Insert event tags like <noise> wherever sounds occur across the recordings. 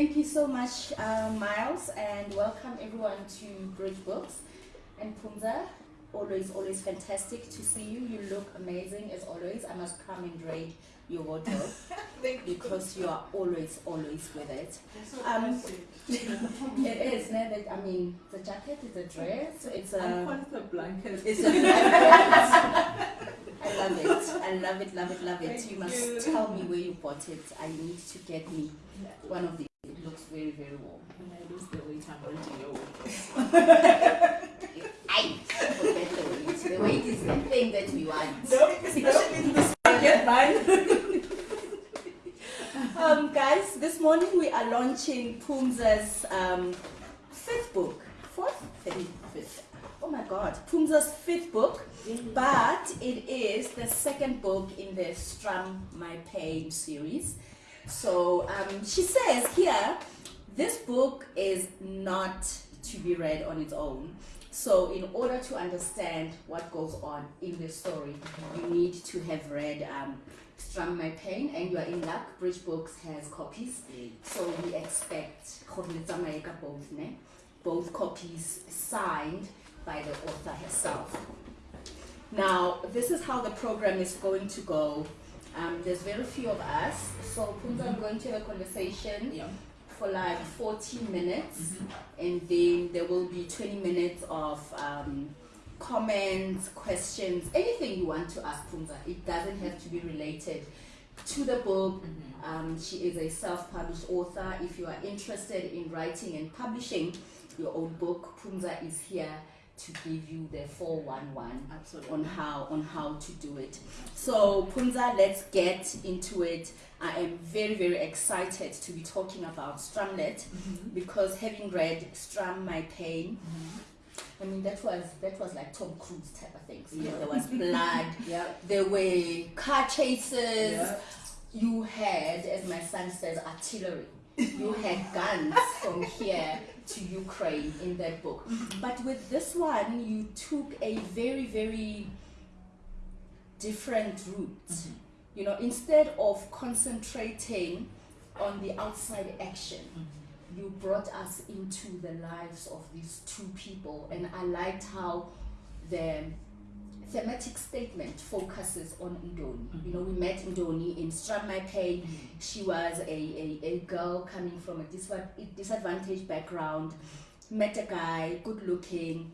Thank you so much, uh, Miles, and welcome everyone to Bridge Books. And Phumza, always, always fantastic to see you. You look amazing as always. I must come and raid your wardrobe <laughs> Thank you. because you are always, always with it. Um. <laughs> It is, no, that, I mean, the jacket is a dress, it's I a. call it the blanket. It's a blanket. <laughs> I love it. I love it, love it, love it. You must tell me where you bought it. I need to get me one of these. It looks very, very warm. When I lose the weight, I'm renting your. I forget the weight. The weight is the thing that we want. No, especially in this get mine. Um, guys, this morning we are launching Phumza's um, fifth book. Fourth? Fifth? Fifth. Oh my god. Phumza's fifth book. But it is the second book in the Strum My Pain series. So um, she says here, this book is not to be read on its own. So, in order to understand what goes on in the story, you need to have read um, Strum My Pain, and you are in luck. Bridge Books has copies. So, we expect gore le tsamaye ka both, ne? both copies signed by the author herself. Now, this is how the program is going to go. Um, there's very few of us, so Phumza, I'm going to have a conversation Yeah. for like 14 minutes, Mm-hmm. and then there will be 20 minutes of um, comments, questions, anything you want to ask Phumza. It doesn't have to be related to the book. Mm-hmm. Um, she is a self-published author. If you are interested in writing and publishing your own book, Phumza is here to give you the 411 Absolutely. on how on how to do it. So Phumza, let's get into it. I am very very excited to be talking about Strumlet Mhm. because having read Strum My Pain, Mhm. I mean that was that was like Tom Cruise type of things. Yeah. there was <laughs> blood, Yeah. there were car chases. Yeah. You had, as my son says, artillery. You had guns from here to Ukraine in that book. Mm-hmm. But with this one, you took a very, very different route. Mm-hmm. You know, instead of concentrating on the outside action, mm-hmm. you brought us into the lives of these two people. And I liked how the thematic statement focuses on Ndoni. You mm-hmm. know, we met Ndoni in Strum My Pain. She was a, a, a girl coming from a disadvantaged background, mm-hmm. met a guy, good looking,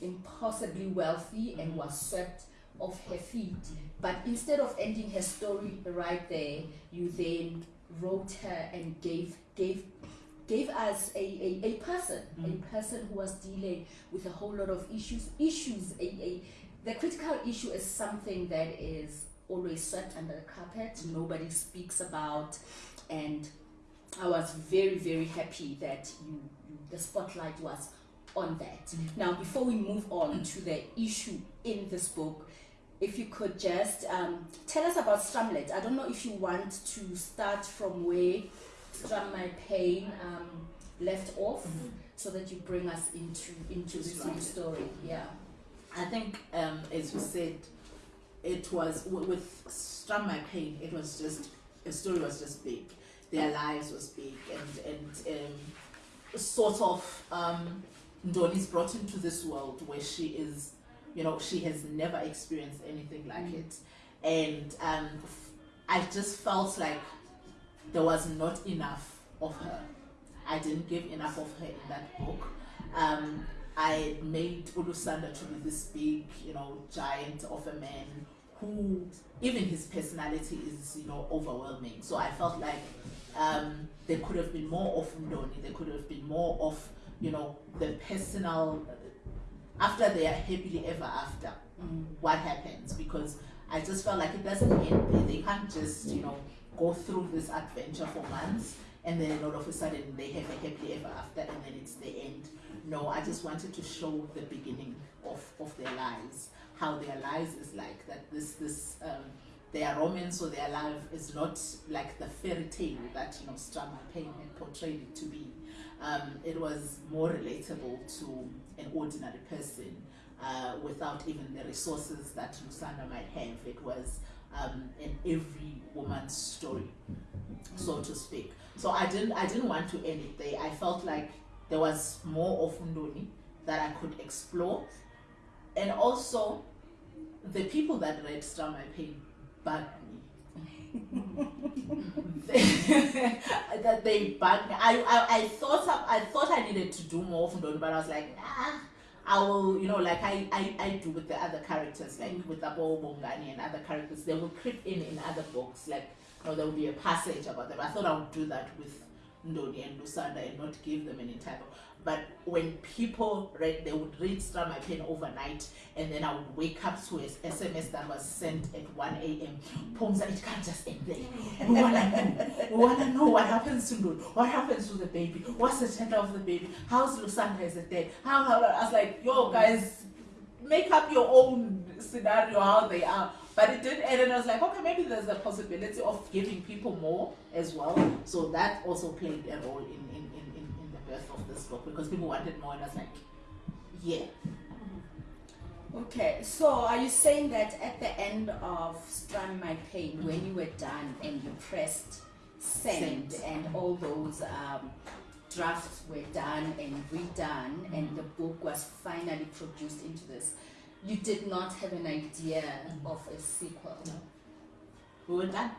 impossibly wealthy, and mm-hmm. was swept off her feet. But instead of ending her story right there, you then wrote her and gave gave gave us a, a, a person, Mm. a person who was dealing with a whole lot of issues. Issues, a, a the critical issue is something that is always swept under the carpet, nobody speaks about, and I was very, very happy that you, you the spotlight was on that. Mhm. Now, before we move on to the issue in this book, if you could just um, tell us about Strumlet. I don't know if you want to start from where Strum My Pain um, left off, Mhm. so that you bring us into into this new story. Yeah. I think, um, as you said, it was w- with Strum My Pain. It was just the story was just big. Their lives was big, and and um, sort of um, Ndoni's brought into this world where she is, you know, she has never experienced anything like Mm. it, and um, f- I just felt like there was not enough of her. I didn't give enough of her in that book. Um, I made Ulusanda to be this big, you know, giant of a man who, even his personality is, you know, overwhelming. So I felt like um, there could have been more of Ndoni, there could have been more of, you know, the personal. After they are happily ever after, Mm. what happens? Because I just felt like it doesn't end there. They can't just, you know, go through this adventure for months and then all of a sudden they have a happily ever after and then it's the end. No, I just wanted to show the beginning of, of their lives, how their lives is like that this this um, their romance or their life is not like the fairy tale that you know Strama Payne had portrayed it to be. Um, it was more relatable to an ordinary person uh, without even the resources that Lusanda might have. It was um, an every woman's story, so to speak. so I didn't I didn't want to end it there. I felt like there was more of Ndoni that I could explore, and also the people that read Strum My Pain bugged me. <laughs> that they bugged me. I, I, I thought I, I thought I needed to do more of Ndoni, but I was like, nah. I will, you know, like I, I, I do with the other characters, like with Abo Bongani and other characters, they will creep in in other books, like, you know, there will be a passage about them. I thought I would do that with Ndoni and Lusanda and not give them any type but when people read, they would read My Pen overnight, and then I would wake up to a SMS that was sent at 1 a.m. Phumza, it can't just end there. We wanna know. We wanna know what happens to Lud. What happens to the baby? What's the gender of the baby? How's Lusanda? Is it dead? How, how? I was like, yo, guys, make up your own scenario how they are. But it did end, and I was like, okay, maybe there's a possibility of giving people more as well. So that also played a role in in the birth of this book because people wanted more, and I was like, yeah. Okay, so are you saying that at the end of Strum My Pain, mm-hmm. when you were done and you pressed send, send. and all those um, drafts were done and redone, mm-hmm. and the book was finally produced into this, you did not have an idea mm-hmm. of a sequel? No. We were done.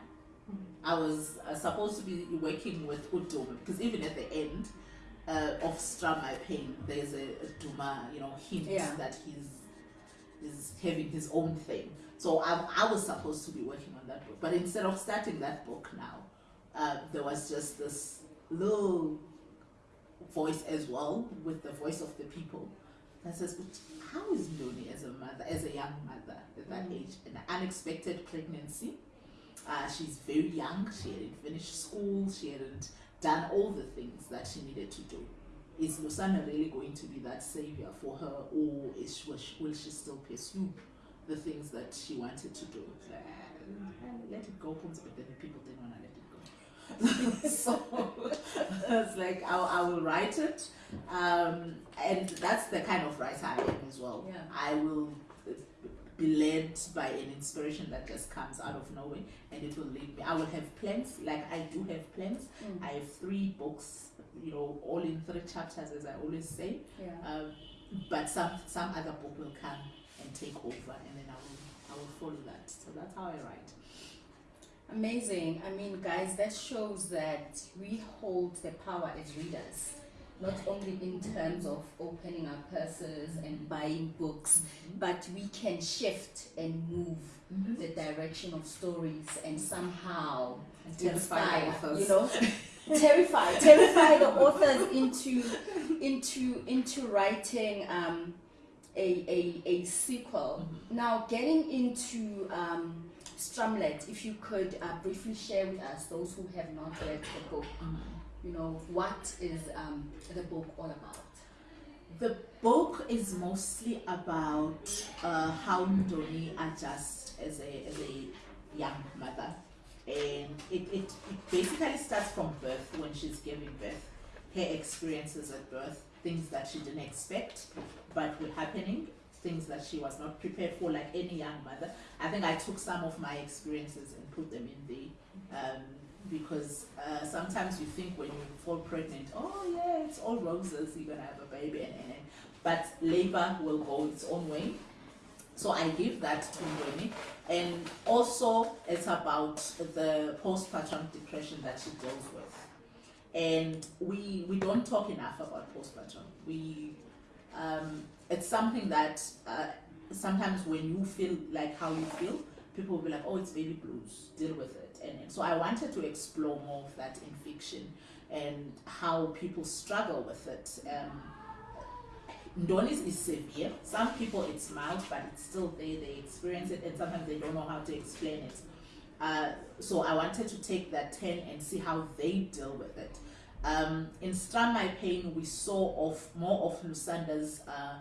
I was uh, supposed to be working with Udom because even at the end, uh, of Strum My Pain, there's a, a Duma, you know, hint yeah. that he's is having his own thing. So I, I was supposed to be working on that book, but instead of starting that book now, uh, there was just this little voice as well with the voice of the people says, but how is Ndoni as a mother, as a young mother at that mm. age, an unexpected pregnancy? Uh, she's very young. She hadn't finished school. She hadn't done all the things that she needed to do. Is Lusanda really going to be that savior for her, or is she, will, she, will she still pursue the things that she wanted to do? Like, let it go, but then the people didn't want to let it go. <laughs> so <laughs> it's like I, I will write it, um, and that's the kind of writer I am as well. Yeah. I will be led by an inspiration that just comes out of nowhere and it will lead me. I will have plans, like I do have plans. Mm. I have three books, you know, all in three chapters, as I always say. Yeah. Um, but some some other book will come and take over, and then I will I will follow that. So that's how I write. Amazing. I mean, guys, that shows that we hold the power as readers not only in terms of opening our purses and buying books, mm-hmm. but we can shift and move mm-hmm. the direction of stories and somehow terrify inspire, you know, <laughs> terrify, terrify the authors into into into writing um, a, a, a sequel. Mm-hmm. Now, getting into um, Strumlet, if you could uh, briefly share with us those who have not read the book. You know, what is um, the book all about? The book is mostly about uh, how Ndoni adjusts as a, as a young mother. And it, it, it basically starts from birth when she's giving birth, her experiences at birth, things that she didn't expect but were happening, things that she was not prepared for, like any young mother. I think I took some of my experiences and put them in the um, because uh, sometimes you think when you fall pregnant, oh yeah, it's all roses, you're gonna have a baby, and, and, and but labor will go its own way. So I give that to Winnie, and also it's about the postpartum depression that she deals with, and we we don't talk enough about postpartum. We um, it's something that uh, sometimes when you feel like how you feel, people will be like, oh, it's baby blues, deal with it and, so I wanted to explore more of that in fiction and how people struggle with it. Um, Ndoni's is severe. Some people it's mild, but it's still there. They experience it, and sometimes they don't know how to explain it. Uh, so I wanted to take that ten and see how they deal with it. Um, in Strum My Pain, we saw of more of Lusanda's uh,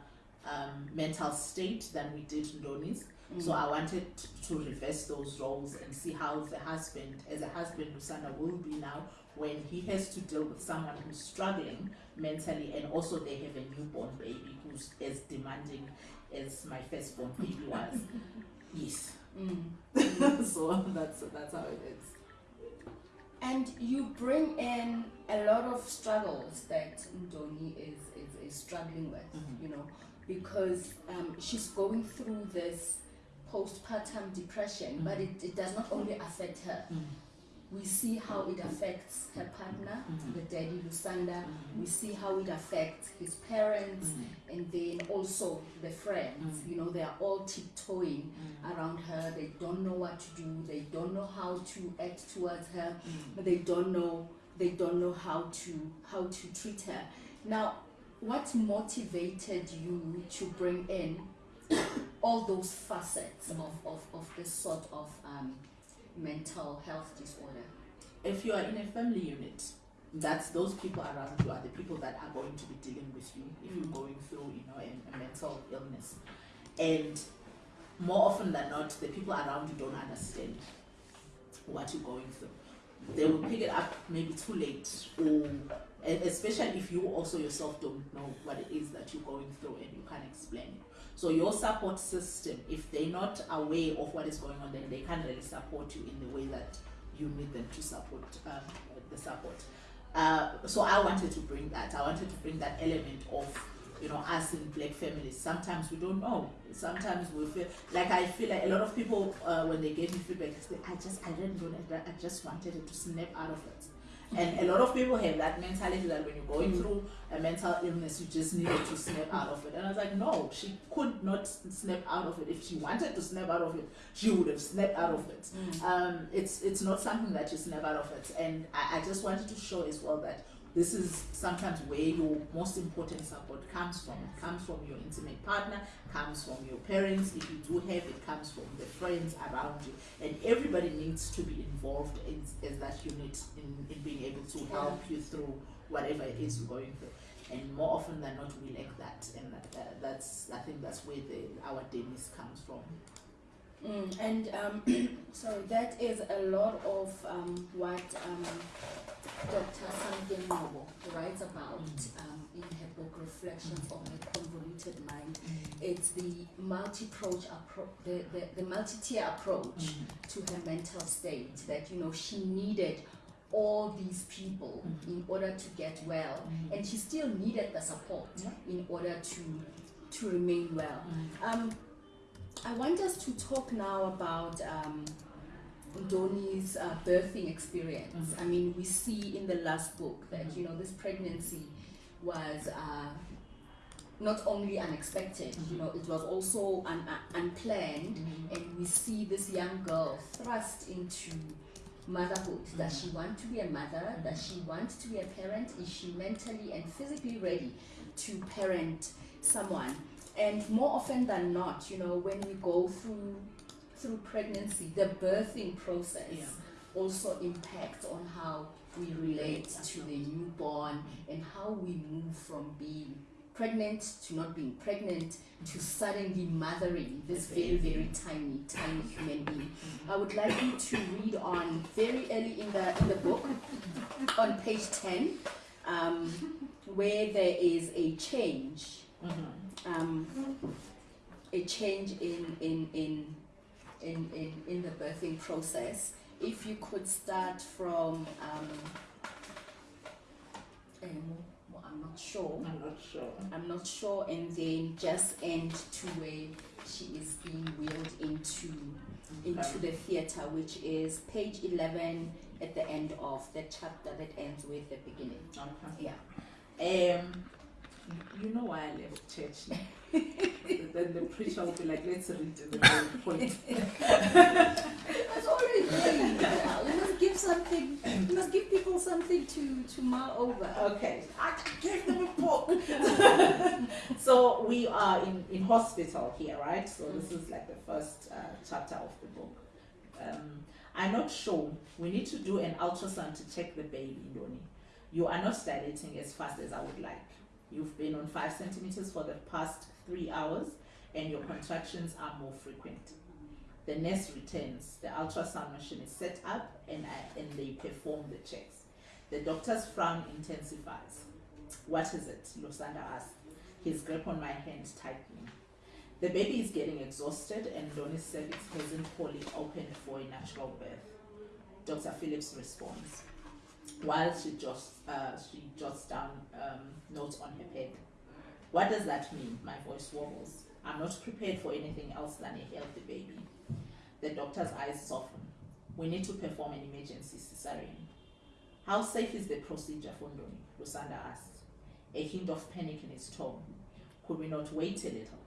um, mental state than we did Ndoni's. Mm. So I wanted to reverse those roles and see how the husband, as a husband, Lusanda will be now when he has to deal with someone who's struggling mentally and also they have a newborn baby who's as demanding as my firstborn baby was. <laughs> yes. Mm. <laughs> so that's that's how it is. And you bring in a lot of struggles that Ndoni is, is, is struggling with, Mhm. you know, because um, she's going through this postpartum depression, but it, it does not only affect her. Mm. We see how it affects her partner, Mhm. the daddy Lusanda. We see how it affects his parents, and then also the friends. Mm. You know, they are all tiptoeing Mm. around her. They don't know what to do. They don't know how to act towards her. Mm. They don't know. They don't know how to how to treat her. Now, what motivated you to bring in <coughs> all those facets of, of, of this sort of um, mental health disorder? if you are in a family unit, that's those people around you are the people that are going to be dealing with you if Mm. you're going through, you know, a, a mental illness. And more often than not, the people around you don't understand what you're going through. They will pick it up maybe too late, or especially if you also yourself don't know what it is that you're going through and you can't explain it. So your support system, if they're not aware of what is going on, then they can't really support you in the way that you need them to support um, the support. Uh, so I wanted to bring that. I wanted to bring that element of you know us in black families. Sometimes we don't know. Sometimes we feel like I feel like a lot of people uh, when they gave me feedback, they say, I just I didn't know that. I just wanted it to snap out of it. And a lot of people have that mentality that when you're going Mm. through a mental illness, you just needed to snap out of it. And I was like, no, she could not snap out of it. If she wanted to snap out of it, she would have snapped out of it. Um, it's it's not something that you snap out of it. And I, I just wanted to show as well that this is sometimes where your most important support comes from. It comes from your intimate partner, comes from your parents, if you do have it, comes from the friends around you. And everybody needs to be involved in, in that unit in, in being able to help you through whatever it is you're going through. And more often than not, we lack that, and that, uh, that's I think that's where the, our demise comes from. Mm, and um, <clears throat> so that is a lot of um, what um, Dr. Sandin Nobo writes about um, in her book Reflections on a Convoluted Mind. It's the multi-approach appro- the, the, the multi-tier approach to her mental state that you know she needed all these people in order to get well. And she still needed the support in order to to remain well. Um, I want us to talk now about um, Doni's uh, birthing experience. Mhm. I mean, we see in the last book that Mhm. you know this pregnancy was uh, not only unexpected, you Mhm. know, it was also un- uh, unplanned, and we see this young girl thrust into motherhood. Does she want to be a mother? Does she want to be a parent? Is she mentally and physically ready to parent someone? And more often than not, you know, when we go through through pregnancy, the birthing process Yeah. also impacts on how we relate to the newborn and how we move from being pregnant to not being pregnant to suddenly mothering this very very tiny tiny human being i would like you to read on very early in the in the book on page 10 um, where there is a change Mhm. Um, a change in in in in, in, in the birthing process. If you could start from um, um, I'm not sure. I'm not sure. I'm not sure, and then just end to where she is being wheeled into into the theater, which is page 11 at the end of the chapter that ends with the beginning. Okay. Yeah. Um, you know why I left church? <laughs> then the preacher will be like, let's read the point. <laughs> That's already now. You must give something. You must give people something to to mull over. Okay, I gave them a book. <laughs> so we are in, in hospital here, right? So this is like the first uh, chapter of the book. Um, I'm not sure. We need to do an ultrasound to check the baby, Doni. You are not dilating as fast as I would like. You've been on five centimeters for the past three hours, and your contractions are more frequent. The nurse returns. The ultrasound machine is set up, and I, and they perform the checks. The doctor's frown intensifies. What is it? Lusanda asks, his grip on my hand tightening. The baby is getting exhausted and Donnie's cervix hasn't wholly opened for a natural birth. Dr. Phillips responds while she jots, uh, she jots down um, notes on her pad. What does that mean? My voice wobbles. I'm not prepared for anything else than a healthy baby. The doctor's eyes soften. We need to perform an emergency cesarean. How safe is the procedure, Fundoni? Lusanda asks. a hint of panic in his tone. Could we not wait a little?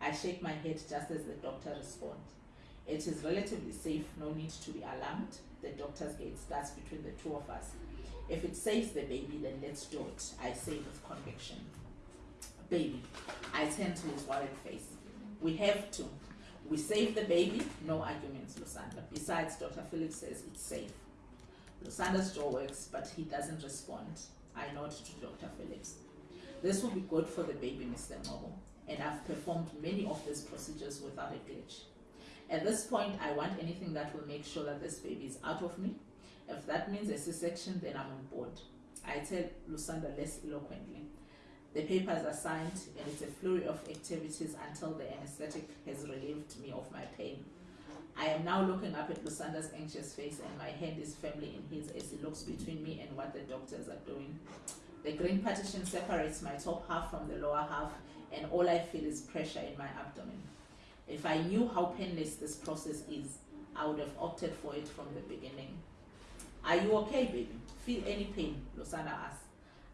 I shake my head just as the doctor responds. It is relatively safe, no need to be alarmed. The doctor's gate starts between the two of us. If it saves the baby, then let's do it, I say with conviction. Baby, I turn to his worried face. We have to. We save the baby, no arguments, Lusanda. Besides, Dr. Phillips says it's safe. Lusanda's jaw works, but he doesn't respond. I nod to Dr. Phillips. This will be good for the baby, Mr. Noble, and I've performed many of these procedures without a glitch. At this point, I want anything that will make sure that this baby is out of me. If that means a C-section, then I'm on board. I tell Lusanda less eloquently. The papers are signed and it's a flurry of activities until the anesthetic has relieved me of my pain. I am now looking up at Lusanda's anxious face and my hand is firmly in his as he looks between me and what the doctors are doing. The green partition separates my top half from the lower half and all I feel is pressure in my abdomen. If I knew how painless this process is, I would have opted for it from the beginning. Are you okay, baby? Feel any pain? Lusanda asks.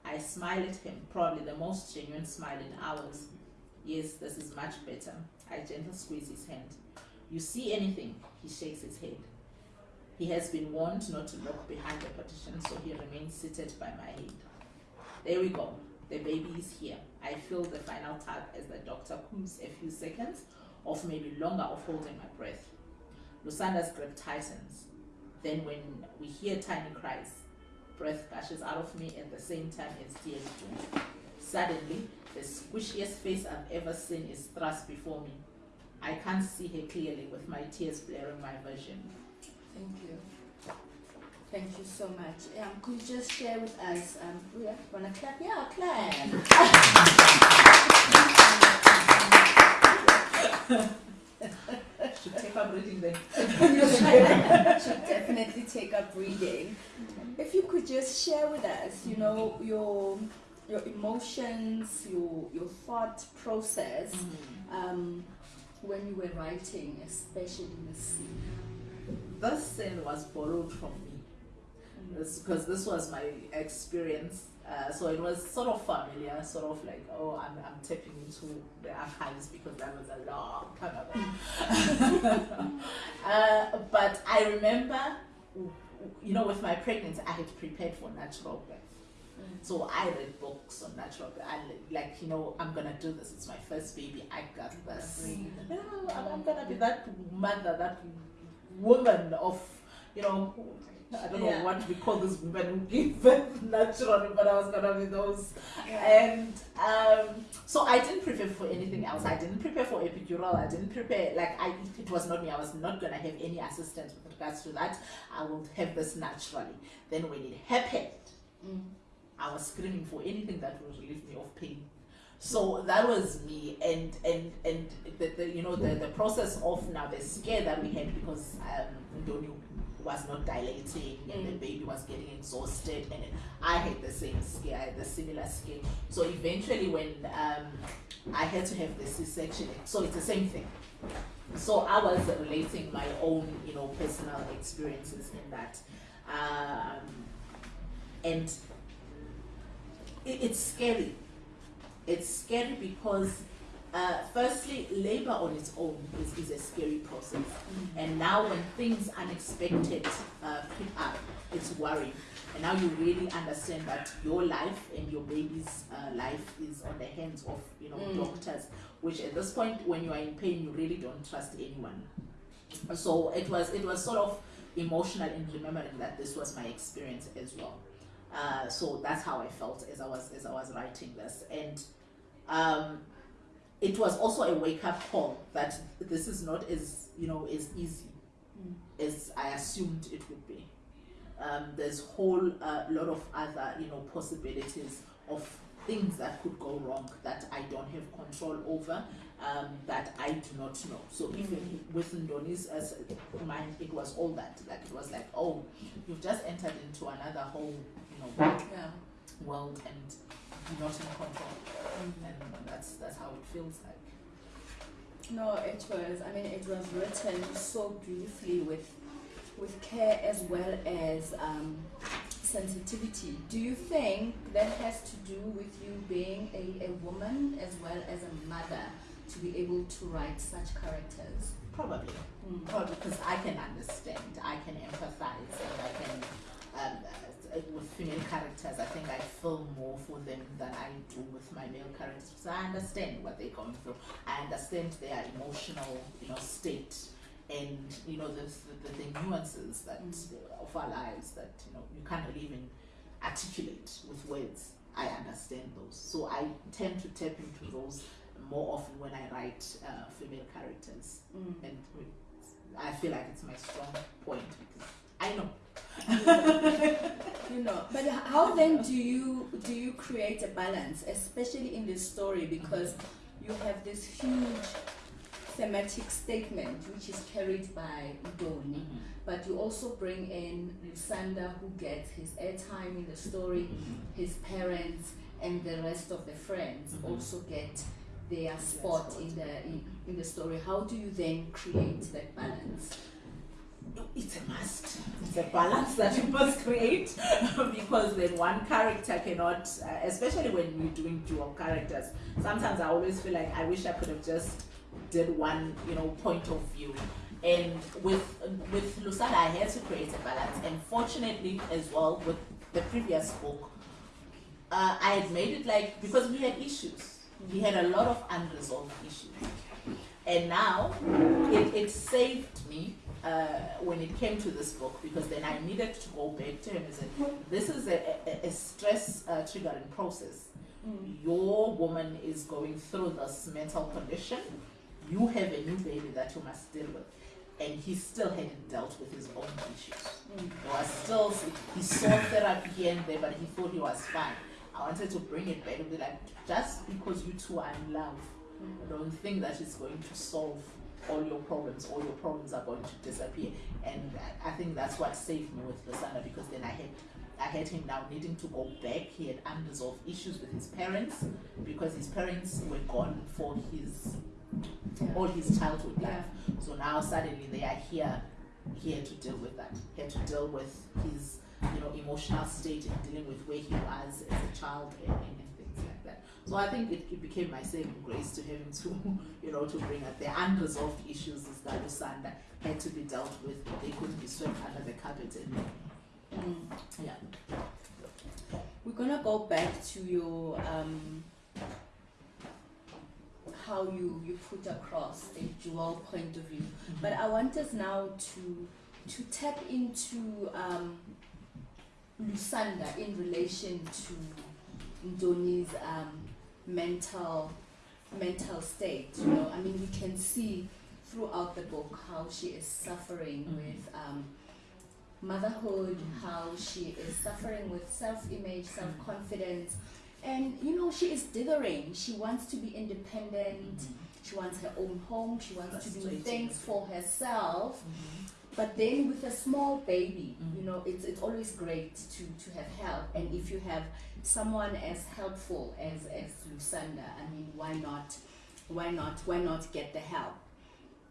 I smile at him, probably the most genuine smile in hours. Yes, this is much better. I gently squeeze his hand. You see anything? He shakes his head. He has been warned not to look behind the partition, so he remains seated by my head. There we go. The baby is here. I feel the final tug as the doctor comes a few seconds, of maybe longer, of holding my breath. Lusanda's grip tightens. Then, when we hear tiny cries, breath gushes out of me at the same time as tears do. Suddenly, the squishiest face I've ever seen is thrust before me. I can't see her clearly with my tears blurring my vision. Thank you. Thank you so much. Um, could you just share with us? Um, yeah, wanna clap? Yeah, clap. <laughs> Should take up reading then. <laughs> should definitely take up reading. If you could just share with us, you know, your your emotions, your your thought process um, when you were writing, especially the scene. This scene was borrowed from me because this was my experience. Uh, so it was sort of familiar, sort of like, oh, I'm, I'm tapping into the archives because that was a long time ago. <laughs> uh, but I remember, you know, with my pregnancy, I had prepared for natural birth. So I read books on natural birth. I like, you know, I'm gonna do this. It's my first baby. I got this. You know, I'm, I'm gonna be that mother, that woman of, you know, I don't Yeah. know what we call these women who give birth naturally, but I was gonna be those. And um, so I didn't prepare for anything else. I didn't prepare for epidural. I didn't prepare like I. It was not me. I was not gonna have any assistance with regards to that. I will have this naturally. Then when it happened, Mm. I was screaming for anything that would relieve me of pain. So that was me, and and and the, the you know the, the process of now the scare that we had because um Ndoni was not dilating and the Mm. baby was getting exhausted and I had the same scare, I had the similar scare. So eventually when um I had to have the C-section, so it's the same thing. So I was relating my own, you know, personal experiences in that. Um, and it, it's scary. It's scary because, uh, firstly, labor on its own is, is a scary process. And now, when things unexpected uh, creep up, it's worrying. And now you really understand that your life and your baby's uh, life is on the hands of you know Mm. doctors. Which at this point, when you are in pain, you really don't trust anyone. So it was it was sort of emotional in remembering that this was my experience as well. Uh, so that's how I felt as I was as I was writing this, and um, it was also a wake up call that this is not as you know as easy Mm. as I assumed it would be. um, there's whole uh, lot of other you know possibilities of things that could go wrong that I don't have control over, um, that I do not know. So even with Ndoni's as mine, it was all that. Like it was like, oh, you've just entered into another whole, you know, Yeah. world and not in control. And that's that's how it feels like. No, it was. I mean, it was written so beautifully with, with care as well as um, sensitivity. Do you think that has to do with you being a, a woman as well as a mother to be able to write such characters? Probably. Mm. Probably because I can understand, I can empathize, and I can. Um, with female characters, I think I feel more for them than I do with my male characters. So I understand what they're going through. I understand their emotional, you know, state, and you know the the, the, nuances that Mm. of our lives that you know you can't even articulate with words. I understand those, so I tend to tap into those more often when I write uh, female characters Mm. and I feel like it's my strong point because I know. You know, <laughs> but how then do you do you create a balance, especially in this story, because you have this huge thematic statement which is carried by Doni, but you also bring in Lusanda who gets his airtime in the story, his parents and the rest of the friends Mhm. also get their spot in the in, in the story. How do you then create that balance? It's a must. It's a balance that you must create <laughs> because then one character cannot, uh, especially when you're doing dual characters. Sometimes I always feel like I wish I could have just did one, you know, point of view. And with with Lusanda, I had to create a balance. And fortunately, as well, with the previous book, uh, I had made it like because we had issues. We had a lot of unresolved issues. And now it, it saved me uh, when it came to this book because then I needed to go back to him and say, this is a, a, a stress uh, triggering process. Your woman is going through this mental condition. You have a new baby that you must deal with. And he still hadn't dealt with his own issues. Mm. He was still, he saw therapy here and there, but he thought he was fine. I wanted to bring it back and be like, just because you two are in love, don't think that it's going to solve all your problems. All your problems are going to disappear. And I- think that's what saved me with Lusanda because then I had I had him now needing to go back. He had unresolved issues with his parents because his parents were gone for his all his childhood life. So now suddenly they are here here to deal with that. Here to deal with his you know emotional state and dealing with where he was as a child and, and, and things like that. So I think it, it became my saving grace to him to <laughs> you know to bring up the unresolved issues that Lusanda had to be dealt with. They couldn't be swept under the carpet and Mm. yeah. We're gonna go back to your um, how you you put across a dual point of view, but I want us now to to tap into um, Lusanda in relation to Ndoni's um, mental mental state. You know, I mean, we can see throughout the book how she is suffering Mhm. with. Um, motherhood, how she is suffering with self-image, self-confidence, and you know she is dithering. She wants to be independent. She wants her own home. She wants to do things for herself. Mhm. But then with a small baby, Mhm. you know, it's it's always great to to have help. And if you have someone as helpful as as Lusanda, I mean, why not? Why not? Why not get the help?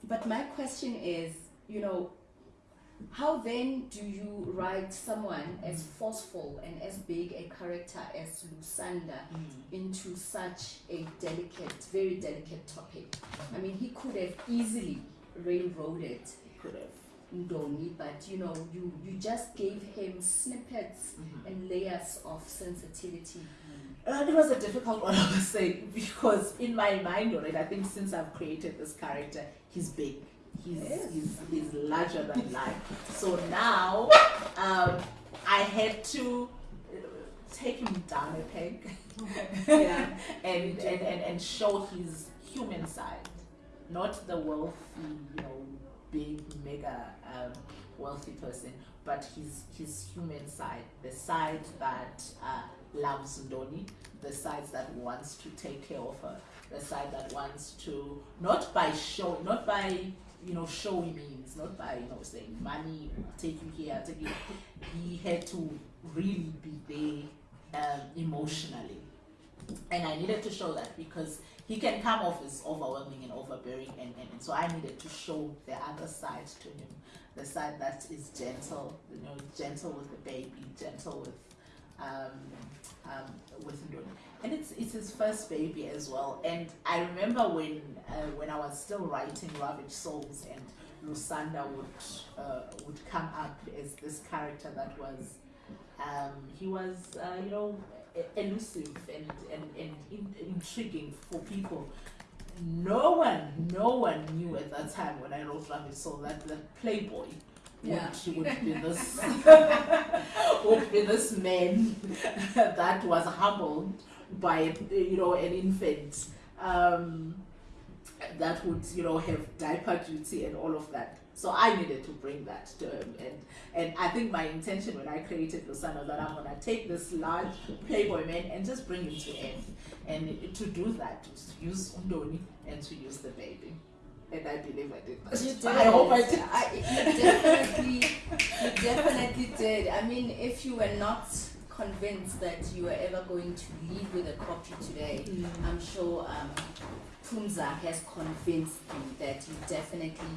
But my question is, you know, how then do you write someone as forceful and as big a character as Lusanda Mhm. into such a delicate, very delicate topic? I mean, he could have easily railroaded Could have. Ndoni, but you know, you, you just gave him snippets Mhm. and layers of sensitivity. Uh, it was a difficult one, I would say, because in my mind already, I think since I've created this character, he's big. He's, Yes. he's, he's larger than <laughs> life. So now um, I had to uh, take him down a peg <laughs> Yeah. and, and, and, and show his human side, not the wealthy, you know, big, mega um, wealthy person, but his his human side, the side that uh, loves Ndoni, the side that wants to take care of her, the side that wants to not by show, not by you know showy means, not by you know saying money, take you here, take you. He had to really be there um, emotionally, and I needed to show that because he can come off as overwhelming and overbearing, and, and, and so I needed to show the other side to him, the side that is gentle, you know, gentle with the baby, gentle with um, um, with Ndoni. And it's it's his first baby as well. And I remember when uh, when I was still writing Ravaged Souls and Lusanda would uh, would come up as this character that was um, he was uh, you know elusive and and, and in, intriguing for people. No one, no one knew at that time when I wrote Ravaged Soul that that Playboy Yeah. would, would be <laughs> this <laughs> would be this man <laughs> that was humbled by you know an infant um, that would you know have diaper duty and all of that. So I needed to bring that to him, and and I think my intention when I created the Lusanda that I'm gonna take this large Playboy man and just bring him to earth, and to do that, to use Undoni and to use the baby. And I believe I did that. You did. <laughs> I hope I did. I, you definitely, you definitely did. I mean, if you were not convinced that you were ever going to leave with a copy today, I'm sure um, Phumza has convinced you that you definitely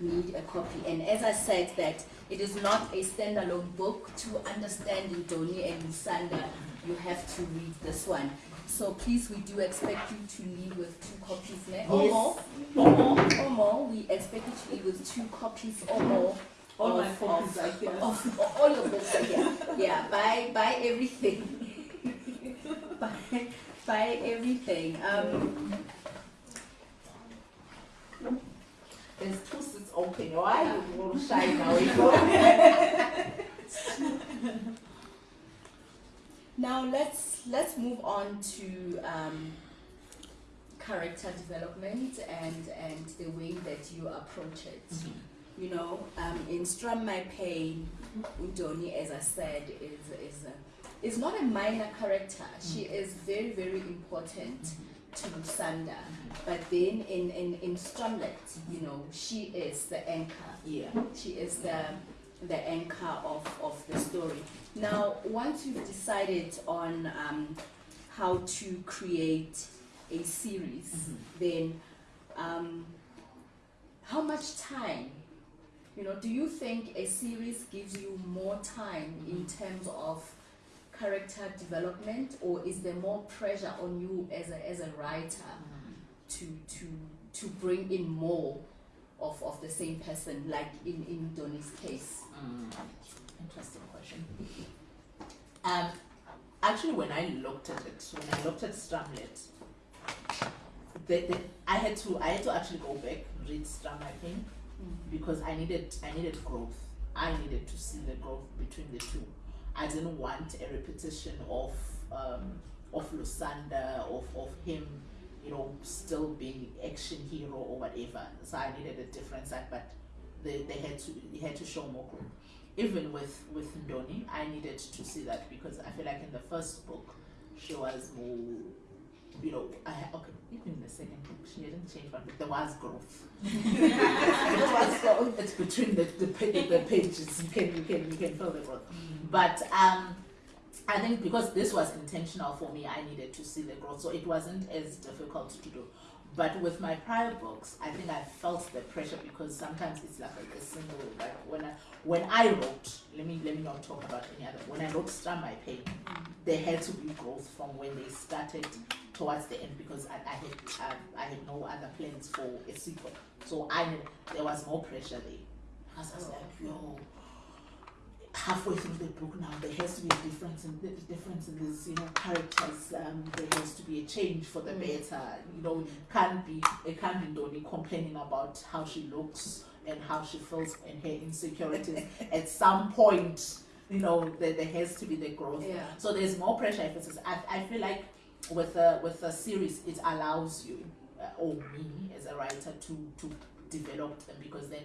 need a copy. And as I said, that it is not a standalone book. To understand Indoni and Lusanda, you have to read this one. So please, we do expect you to leave with two copies, ne? or more, or more, or more. We expect you to leave with two copies or more. All my of- copies of- are here. Of, of all your books are here. Yeah, buy buy everything. <laughs> buy buy everything. Um, There's two seats open. Why you will shy now? <laughs> Now let's let's move on to um, character development and and the way that you approach it. You know, um, in Strum My Pain, Undoni, as I said, is is a, is not a minor character. She is very very important to Lusanda. But then in in in Strumlet, you know, she is the anchor. Yeah. She is the the anchor of, of the story. Now, once you've decided on um, how to create a series, then um, how much time? You know, do you think a series gives you more time in terms of character development, or is there more pressure on you as a as a writer to to to bring in more of, of the same person, like in in Donnie's case? Mm. Interesting question. Um, actually, when I looked at it, when I looked at Strumlet, the, the, I had to I had to actually go back read Stram I think because I needed I needed growth. I needed to see the growth between the two. I didn't want a repetition of um, of Lusanda of of him, you know, still being action hero or whatever. So I needed a different side, but they, they had to they had to show more growth. Even with with Ndoni, I needed to see that because I feel like in the first book she was more you know, I okay, even in the second book, she didn't change, but there was growth. <laughs> there was growth. It's between the the, the pages. You can you can you can feel the growth. But um, I think because this was intentional for me, I needed to see the growth, so it wasn't as difficult to do. But with my prior books, I think I felt the pressure because sometimes it's like a, single like when I when I wrote, let me let me not talk about any other. When I wrote Strum My Pain, there had to be growth from when they started towards the end because I, I had um, I had no other plans for a sequel. So I there was more pressure there. Because I was like, yo, halfway through the book now there has to be a difference in the difference in these you know characters. Um, there has to be a change for the Mm. better. You know, can't be it can't be Doni complaining about how she looks and how she feels and her insecurities. <laughs> At some point, you know, there, there has to be the growth. Yeah. So there's more pressure emphasis. I, I feel like with a with a series, it allows you uh, or me as a writer to to develop them because then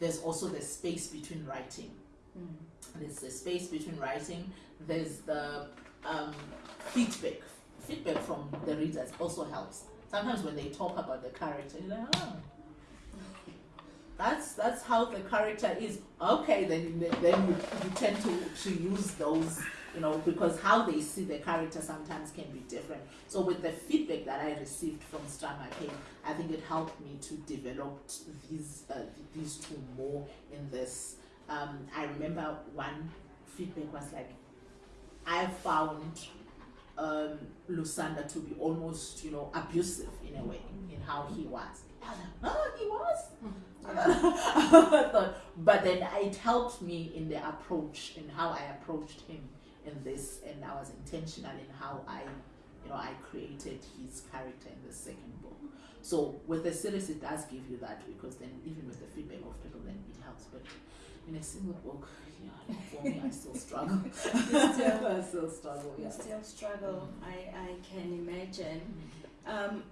there's also the space between writing. Mm. There's the space between writing. There's the um, feedback. Feedback from the readers also helps. Sometimes when they talk about the character, you're like, oh, that's that's how the character is. Okay, then then you, you tend to to use those, you know, because how they see the character sometimes can be different. So with the feedback that I received from Strama I think it helped me to develop these uh, these two more in this. Um, I remember one feedback was like, I found um, Lusanda to be almost, you know, abusive in a way in how he was. I was like, oh, he was. <laughs> I thought, but then it helped me in the approach and how I approached him in this, and I was intentional in how I, you know, I created his character in the second book. So with the series, it does give you that because then even with the feedback of people, then it helps. But in a single book, yeah, for me, I still struggle. <laughs> <laughs> still- I still struggle. Yeah. still struggle. I, I can imagine. Um,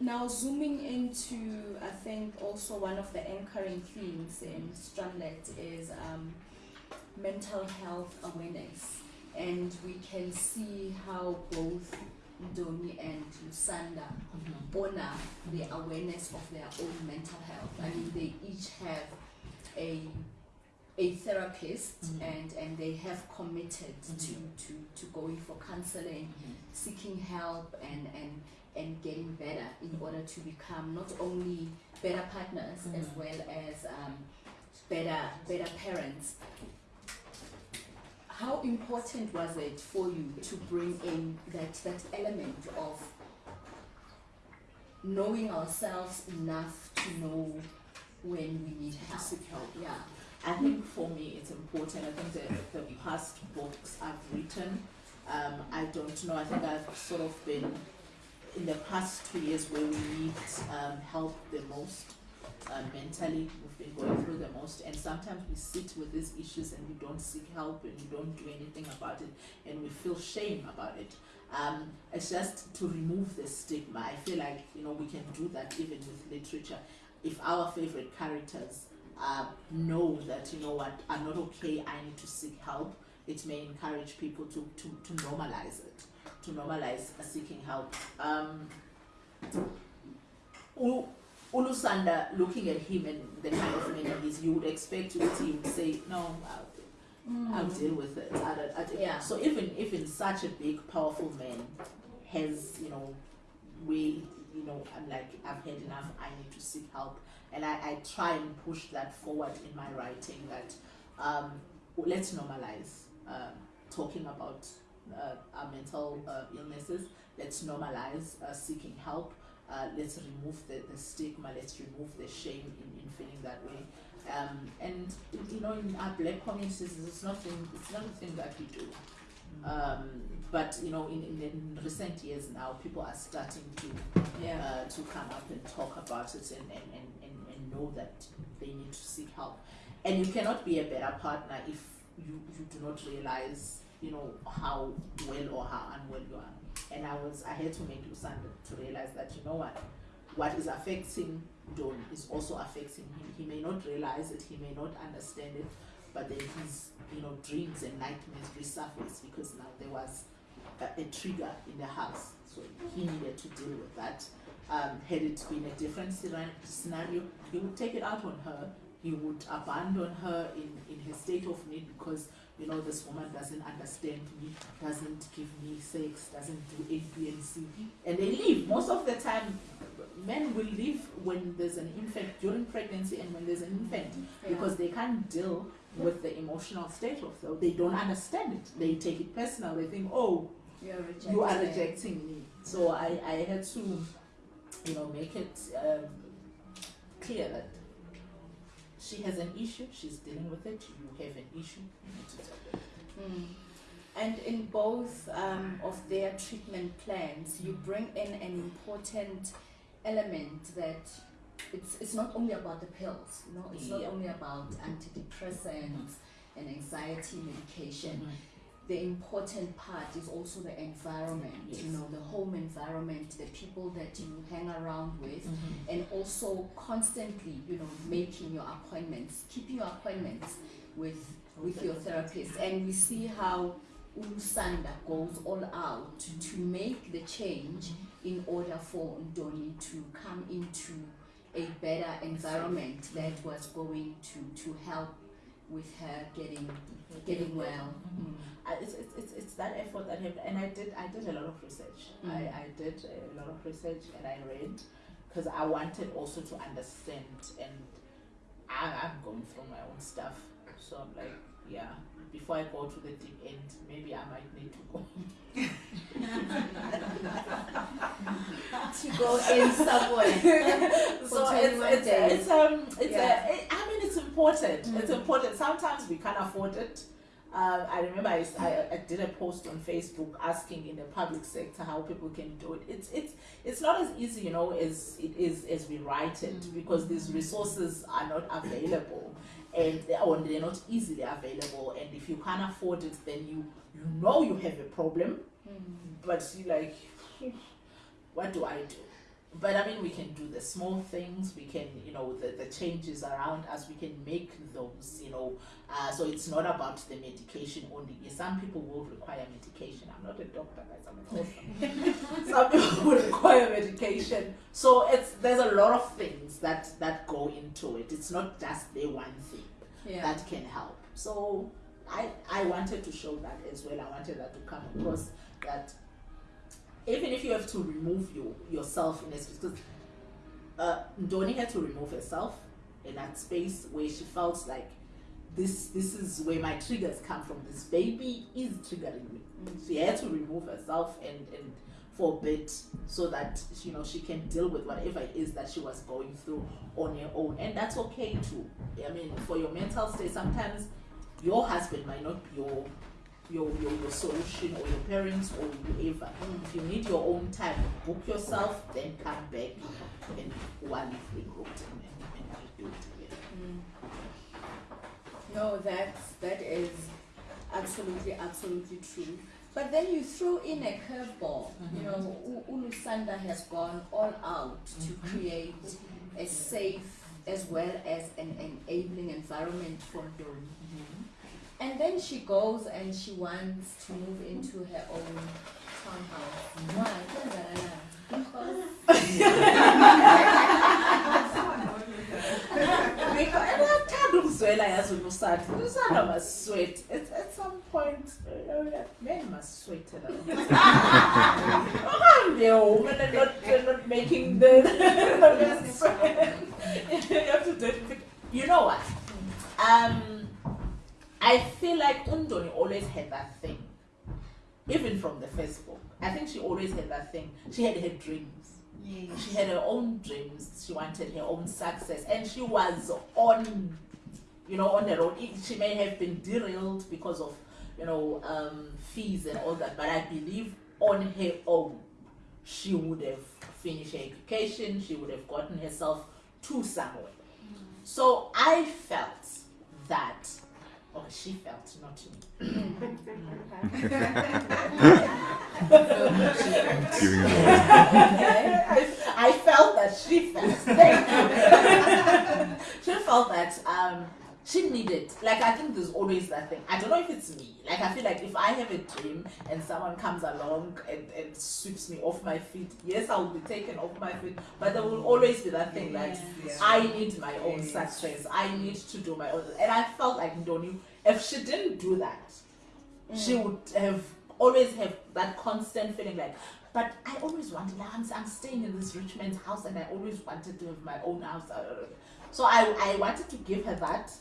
now zooming into, I think also one of the anchoring themes in Strumlet is um, mental health awareness, and we can see how both Ndoni and Lusanda Mhm. honor the awareness of their own mental health. I mean, they each have a a therapist Mhm. and and they have committed Mhm. to, to to going for counseling Mhm. seeking help and and and getting better in order to become not only better partners as Mhm. well as um, better better parents how important was it for you to bring in that that element of knowing ourselves enough to know when we need To help help. yeah I think for me it's important. I think the, the past books I've written, um, I don't know. I think I've sort of been in the past two years where we need um, help the most uh, mentally. We've been going through the most, and sometimes we sit with these issues and we don't seek help and we don't do anything about it, and we feel shame about it. Um, it's just to remove the stigma. I feel like you know we can do that even with literature. If our favorite characters uh, know that you know what I'm not okay. I need to seek help. It may encourage people to to, to normalize it, to normalize uh, seeking help. Um, Ulusanda, looking at him and the kind of man he is, you would expect to see him say, "No, I'll, I'll deal with it." I don't, I don't- Yeah. So even even such a big, powerful man has you know, we you know, I'm like I've had enough. I need to seek help. And I, I try and push that forward in my writing that um, let's normalize uh, talking about uh, our mental uh, illnesses. Let's normalize uh, seeking help. Uh, let's remove the, the stigma. Let's remove the shame in, in feeling that way. Um, and you know in our black communities it's nothing it's not a thing that we do. Um, but you know in, in, in recent years now people are starting to yeah uh, to come up and talk about it and, and, and, and, and know that they need to seek help. And you cannot be a better partner if you, you do not realize, you know, how well or how unwell you are. And I was I had to make Lusanda to realize that you know what what is affecting Don is also affecting him. He may not realize it, he may not understand it, but then his you know dreams and nightmares resurface because now there was a, a trigger in the house. So he needed to deal with that. Um, had it been a different scenario, he would take it out on her. He would abandon her in, in her state of need because, you know, this woman doesn't understand me, doesn't give me sex, doesn't do A, B, and C. And they leave. Most of the time, men will leave when there's an infant, during pregnancy and when there's an infant because they can't deal with the emotional state of them. They don't understand it. They take it personal. They think, oh, you're you are rejecting me. So I, I had to, you know, make it um, clear that she has an issue, she's dealing with it, you have an issue, you need to talk about. Mm. And in both um, of their treatment plans, you bring in an important element that it's, it's not only about the pills, you know, it's not only about antidepressants and anxiety medication. Mhm. The important part is also the environment, you know, the home environment, the people that you hang around with, Mhm. and also constantly, you know, making your appointments, keeping your appointments with with your therapist, and we see how Ulusanda goes all out to make the change in order for Ndoni to come into a better environment that was going to, to help with her getting getting well. Mm. I, it's, it's, it's, that effort that happened, and I did I did a lot of research. Mm. I, I did a lot of research and I read because I wanted also to understand, and I, I'm going through my own stuff, so I'm like, yeah. Before I go to the deep end, maybe I might need to go. <laughs> To go in somewhere. <laughs> so it's it's, it's um it's Yeah. a, it, I mean it's important. It's Mm. important. Sometimes we can't afford it. Um, I remember I, I, did a post on Facebook asking in the public sector how people can do it. It's it's it's not as easy, you know, as it is as we write it Mm. because these resources are not available and they- or they're not easily available. And if you can't afford it, then you you know you have a problem Mm. but you like what do i do but i mean we can do the small things. We can you know the, the changes around us. We can make those you know. Uh, so it's not about the medication only. Some people will require medication. I'm not a doctor guys. I'm an author <laughs> some people will require medication. So it's there's a lot of things that that go into it. It's not just the one thing Yeah. that can help. So I I wanted to show that as well. I wanted that to come across that even if you have to remove you yourself in a space because uh, Ndoni had to remove herself in that space where she felt like this this is where my triggers come from. This baby is triggering me. She had to remove herself and and for a bit so that you know she can deal with whatever it is that she was going through on her own and that's okay too i mean for your mental state sometimes your husband might not be your your, your, your solution or your parents or whoever. If you need your own time, book yourself, then come back and while you've and, and, and we do it together. Mm. No, that's that is absolutely absolutely true. But then you throw in a curveball. You Mhm. know, Ulusanda has gone all out to Mhm. create a safe as well as an enabling environment for Ndoni. And then she goes and she wants to move into her own townhouse. Why? Because Because and I've ukuzwela yazi ulusanda. Ulusanda must sweat. At, at some point, uh, men must sweat a lot. I'm the woman and not, and not making the, the sweat. you have to do it. You know what? Um, I feel like Undoni always had that thing. Even from the first book. I think she always had that thing. She had her dreams. She had her own dreams. She wanted her own success, and she was on, you know, on the road. It- She may have been derailed because of, you know, um, fees and all that. But I believe on her own, she would have finished her education. She would have gotten herself to somewhere. So I felt that, or she felt, not me. <laughs> Giving it away. I, <laughs> I felt that she felt. Thank <laughs> she felt that um, she needed. Like I think there's always that thing. I don't know if it's me. Like I feel like if I have a dream and someone comes along and, and sweeps me off my feet, yes, I will be taken off my feet. But there will always be that thing like I need my own success. I need to do my own. And I felt like Ndoni, if she didn't do that, she mm. would have always have that constant feeling like but I always wanted like, I'm, I'm staying in this rich man's house and I always wanted to have my own house so I, I wanted to give her that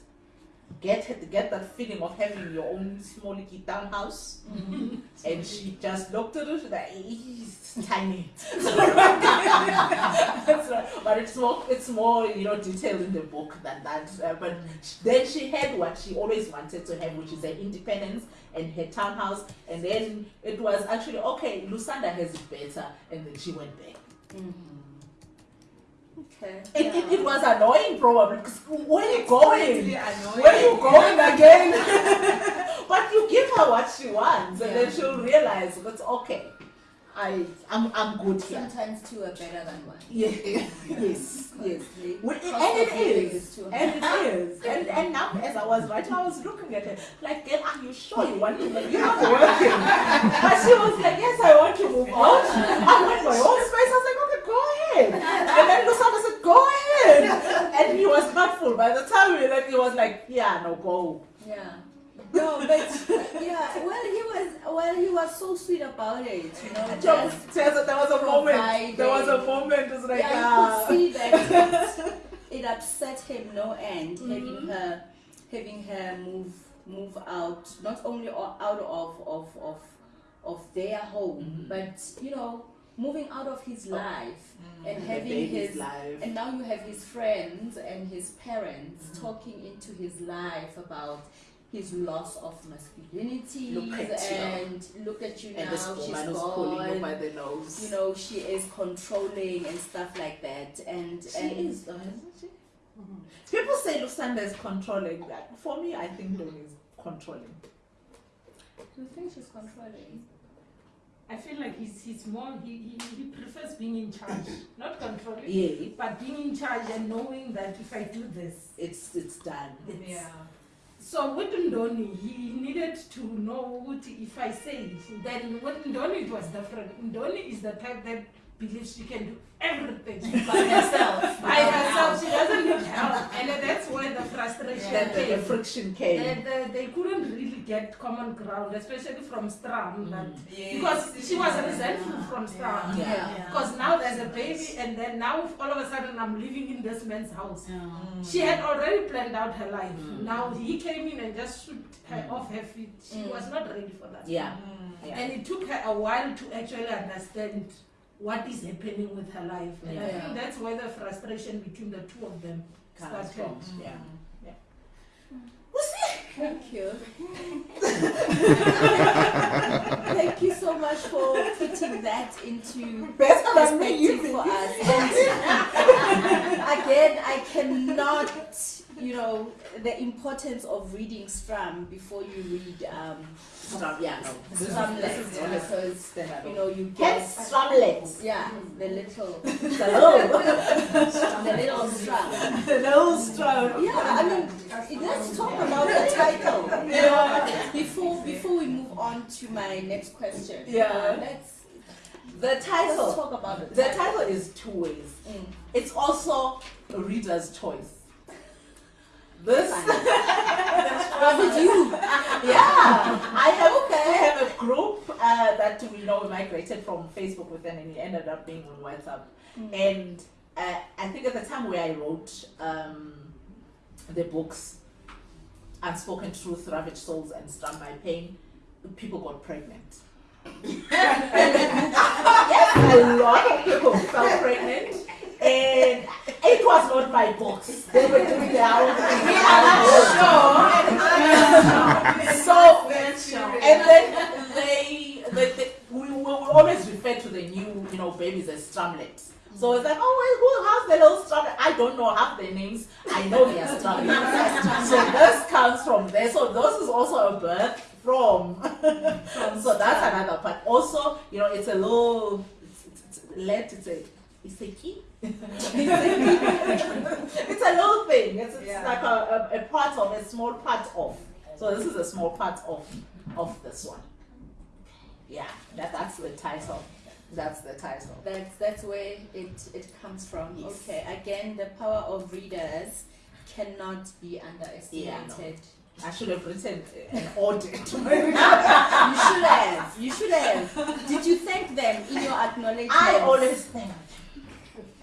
get get that feeling of having your own small little townhouse. And she just looked at it she's like it's tiny. <laughs> So, but it's more it's more you know detailed in the book than that. Uh, but then she had what she always wanted to have which is her independence and her townhouse. And then it was actually okay lusanda has it better. And then she went back okay. it, it, yeah. it was annoying probably because where are you going where are you going again <laughs> but you give her what she wants and then she'll realize that's okay I I'm I'm good here. Sometimes two are better than one. Yeah. <laughs> yes. Yes. The Well, and it is, and it <laughs> is, and and now as I was writing, I was looking at her like, "Girl, are you sure you want to? Move? You're not working." But she was like, "Yes, I want to move out. I want my own space." I was like, "Okay, go ahead." And then Lusanda said, "Go ahead," and he was not full. By the time we left, he was like, "Yeah, no, go." Yeah. No, but yeah, well, he was well, he was so sweet about it, you know. Just, There was there was a moment. There was a moment. It was like, yeah, you ah. could see that it, <laughs> it upset him no end Mm-hmm. having her having her move move out not only out of of of of their home Mhm. but you know moving out of his life and having his life. and now you have his friends and his parents Mm-hmm. talking into his life about his loss of masculinity Look at you. and look at you and now this she's woman is pulling you gone by the nose. you know she is controlling and stuff like that and She and is, though, isn't she? People say Lusanda is controlling. That for me, I think Doni is controlling. Do you think she's controlling I feel like he's, he's more, he, he, he prefers being in charge, not controlling, Yeah, but being in charge and knowing that if I do this, it's it's done. it's. So with Ndoni, he needed to know what if I say it. Then with Ndoni, it was different. Ndoni is the type that believes she can do everything by herself. <laughs> by herself, she doesn't need help. And that's where the frustration Then the, the came. friction came. They, they, they couldn't really get common ground, especially from Strum. That, Mm. because she was resentful from Strum. Yeah. Because now there's a baby, and then now all of a sudden I'm living in this man's house. Mm. She had already planned out her life. Mm. Now he came in and just swept her Mm. off her feet. She Mm. was not ready for that. Yeah. yeah. And it took her a while to actually understand what is happening with her life. And I think that's where the frustration between the two of them Comes started. from. Yeah. Mm-hmm. thank you <laughs> thank you so much for putting that into Better than me, you perspective for us and <laughs> again i cannot you know the importance of reading Strum before you read um Strum, yeah, no. This is, Strum this is legs, honest. because you know you get Hence, strumlets. yeah the little <laughs> Hello. the little Strum Hello, strum. Yeah, I mean, let's talk about the title. You know, before before we move on to my next question. Yeah. uh, let's The let's title. talk about it. The title is two ways. Mm. It's also a reader's choice. This, <laughs> Was it you? <laughs> yeah, I have okay. I have a group uh, that we know we migrated from Facebook with them and it ended up being on WhatsApp. Mm. And uh, I think at the time where I wrote um, the books, Unspoken Truth, Ravaged Souls, and Strum My Pain, people got pregnant. <laughs> yes, a lot of people fell pregnant. And it was not my box. They were doing their own thing. So, and then they, they, they we will always refer to the new, you know, babies as strumlets. So it's like, oh, well, who has the little strumlet? I don't know half their names. I know they are so this comes from there. So this is also a birth from. <laughs> so that's another part. Also, you know, it's a little, it's, it's, it's let, it's a, it's a key. <laughs> it's a little thing. It's, it's Yeah. like a, a, a part of, a small part of. So this is a small part of of this one. Yeah, that, that's the title. That's the title. That's that's where it it comes from. Yes. Okay. Again, the power of readers cannot be underestimated. I should have written an audit. <laughs> You should have. You should have. Did you thank them in your acknowledgement? I always think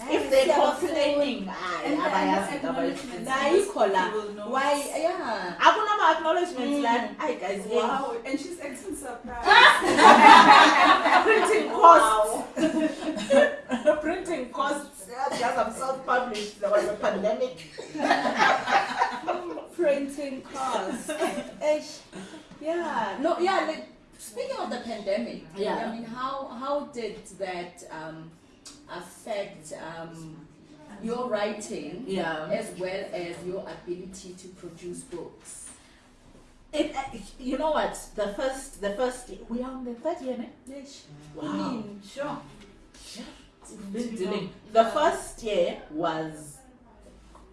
if they're complaining, I And- abayazi and abayazi. Nayikhola. You will know. Why? Yeah. Akuna ma acknowledgements Mm. like, hi guys, wow. Wow, <laughs> and she's acting surprised. <laughs> <laughs> printing costs. printing costs. Yeah, Just I'm self-published. There was a pandemic. printing costs. Eish. yeah. No. Yeah. Like, speaking of the pandemic. Yeah. I mean, how how did that um, affect um, your writing Yeah. as well as your ability to produce books? It, uh, you know what? The first, the first, we are on the third year, ne? Yes. Wow. Sure. We've been. The first year was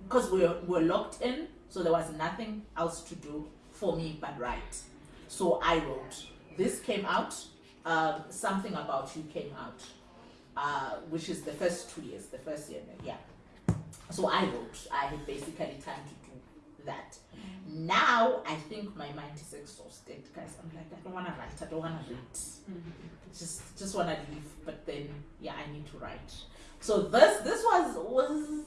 because we were, we were locked in, so there was nothing else to do for me but write. So I wrote. This came out. Um, something about you came out, uh, which is the first two years, the first year, yeah. So I wrote. I had basically time to do that. Now I think my mind is exhausted, guys. I'm like, I don't want to write. I don't want to read just just want to leave but then yeah i need to write so this this was was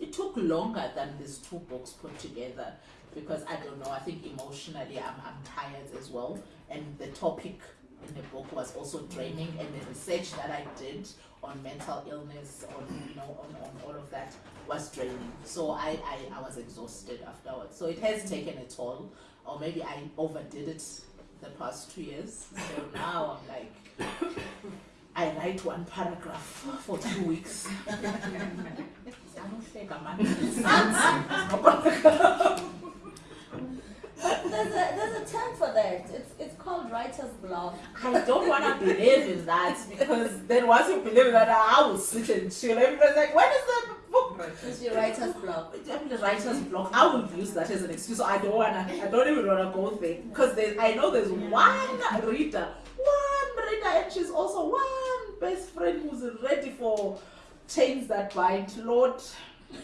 it took longer than these two books put together because i don't know i think emotionally i'm, I'm tired as well and the topic in the book was also draining and the research that i did on mental illness on you know on, on all of that was draining. So I, I i was exhausted afterwards. So it has taken a toll or maybe i overdid it the past two years. So now i'm like I write one paragraph for two weeks. <laughs> <laughs> I don't think I'm But there's a there's a term for that. It's it's called writer's block. I don't want to believe in that because then once you believe in that, I will sit and chill. Everybody's like, when is the book? It's your writer's block. The writer's block. I will use that as an excuse. I don't wanna. I don't even wanna go there because I know there's one reader, one reader, and she's also one best friend who's ready for chains that bind. Lord.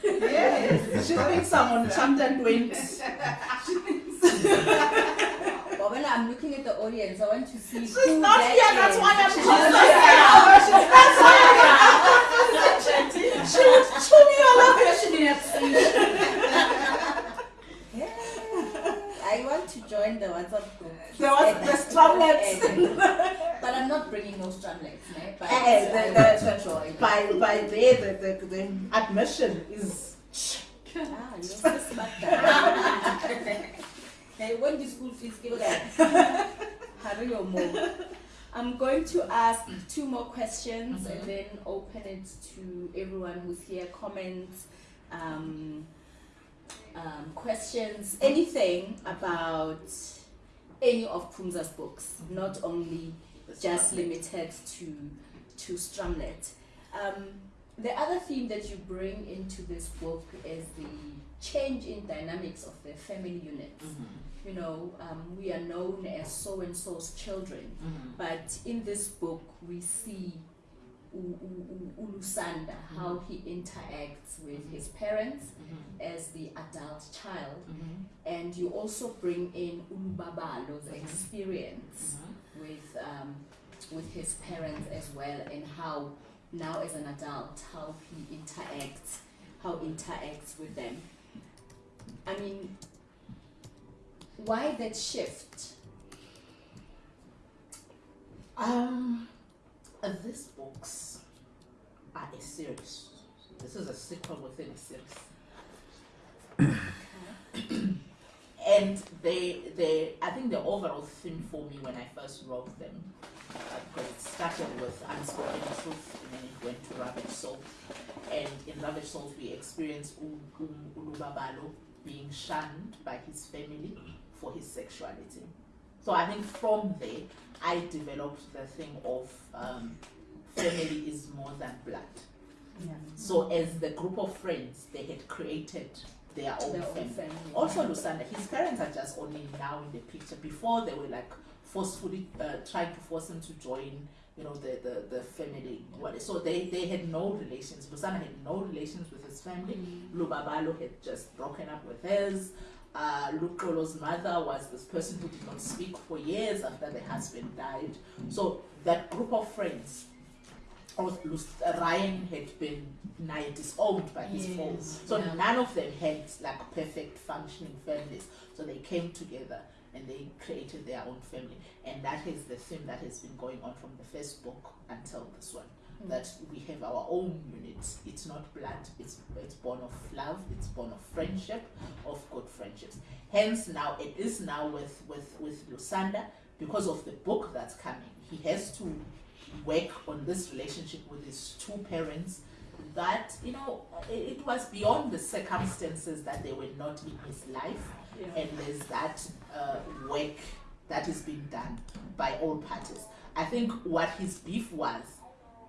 Yes, she thinks I'm on chapter 20. But when I'm looking at the audience, I want to see She's not that here, that's why I'm She's not her. She would chew me alive. Yeah. I want to join the WhatsApp group. There was the strumlets. But I'm not bringing no strumlets, ne? But Eh, the- I the- want to join. By by there, the, the, the admission is. Ah, you're so <laughs> smart guy. Hey, when the school fees give that? <laughs> Hurry or more. I'm going to ask two more questions Mhm. and then open it to everyone who's here. Comments, um, um, questions, anything about any of Phumza's books, not only just limited to to Strumlet. Um, the other theme that you bring into this book is the change in dynamics of the family units. You know, um, we are known as so and so's children, but in this book we see Ulusanda, how he interacts with his parents as the adult child, and you also bring in Ulubabalo's experience with um, with his parents as well and how now as an adult how he interacts how interacts with them. I mean why that shift? Um, these books are a series. This is a sequel within a series. and they they I think the overall theme for me when I first wrote them uh, because it started with unspoken truth and then it went to Ravage Soul and in Ravage Soul we U- Ulubabalo being shunned by his family for his sexuality so I think from there I developed the thing of um, family is more than blood so as the group of friends they had created their own their own family family also, Lusanda, his parents are just only now in the picture. Before, they were like forcefully uh, trying to force him to join, you know, the, the, the family. What- So they, they had no relations. Lusanda had no relations with his family. Lubabalo had just broken up with his. Uh, Lukolo's mother was this person who did not speak for years after the husband died. So that group of friends, uh, Ryan had been nigh disowned by his Yes, foes. So yeah. none of them had like perfect functioning families. So they came together and they created their own family. And that is the theme that has been going on from the first book until this one. That we have our own units. It's not blood, it's it's born of love, it's born of friendship, of good friendships. Hence now it is now with, with, with Lusanda, because of the book that's coming, he has to work on this relationship with his two parents that you know it, it was beyond the circumstances that they were not in his life, Yeah. and there's that uh, work that is being done by all parties. I think what his beef was,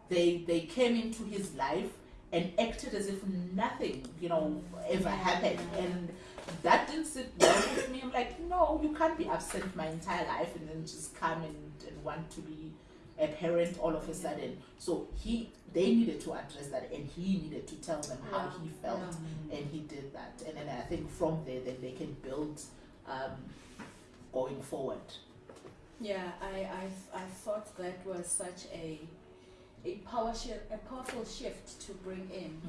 they they came into his life and acted as if nothing, you know, ever happened, and that didn't sit well with me. I'm like, no, you can't be absent my entire life and then just come and, and want to be a parent all of a sudden. So he, they needed to address that, and he needed to tell them how Yeah, he felt, and he did that. And then I think from there, then they can build um, going forward. Yeah, I, I, I thought that was such a, a power shift, a powerful shift to bring in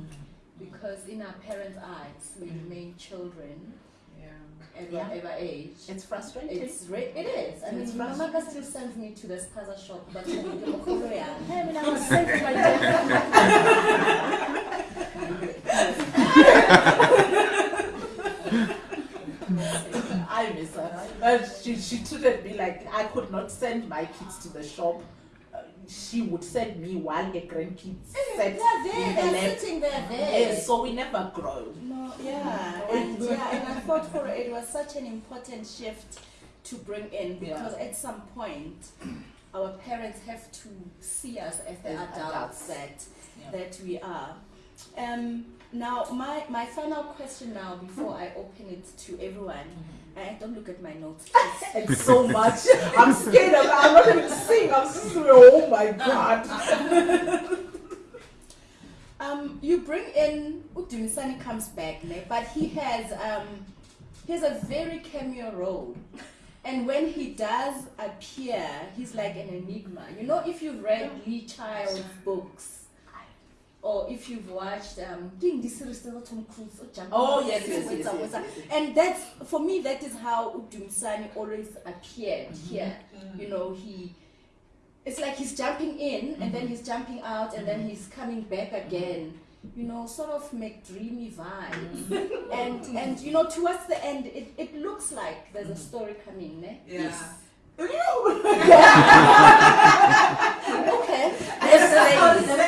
because in our parents' eyes we Mm. remain children at Yeah. whatever age. It's frustrating. It's re- it is. I mean, It's Mama still sends me to the spaza shop, but <laughs> I mean, I was sent to my. I miss her. Uh, she, she treated me like I could not send my kids to the shop. She would send me while her grandkids eh, sat They're in her they're sitting there, there. Yes, so we never grow. No, yeah, and yeah, and I thought for it was such an important shift to bring in because at some point <clears throat> our parents have to see us as the adults, adults. that Yeah. that we are. Um, now, my my final question now before hmm. I open it to everyone. Mm-hmm. I don't look at my notes. <laughs> It's so <laughs> much. I'm scared. I'm, I'm not even seeing. I'm just, oh my god. <laughs> Um, you bring in Udumisani comes back, ne? but he has um, he has a very cameo role, and when he does appear, he's like an enigma. You know, if you've read Lee Child's books, or if you've watched um, doing this series with Tom Cruise, or Jumping Oh yes, yes, yes, yes, yes, yes. and that's for me. That is how Udumisani always appeared Mm-hmm. here. Mm-hmm. You know, he. It's like he's jumping in and then mm-hmm. he's jumping out and then mm-hmm. he's coming back again. You know, sort of make dreamy vibes. <laughs> and and you know, towards the end, it, it looks like there's a story coming. Ne? Yeah. <laughs> <laughs> Okay. Yes,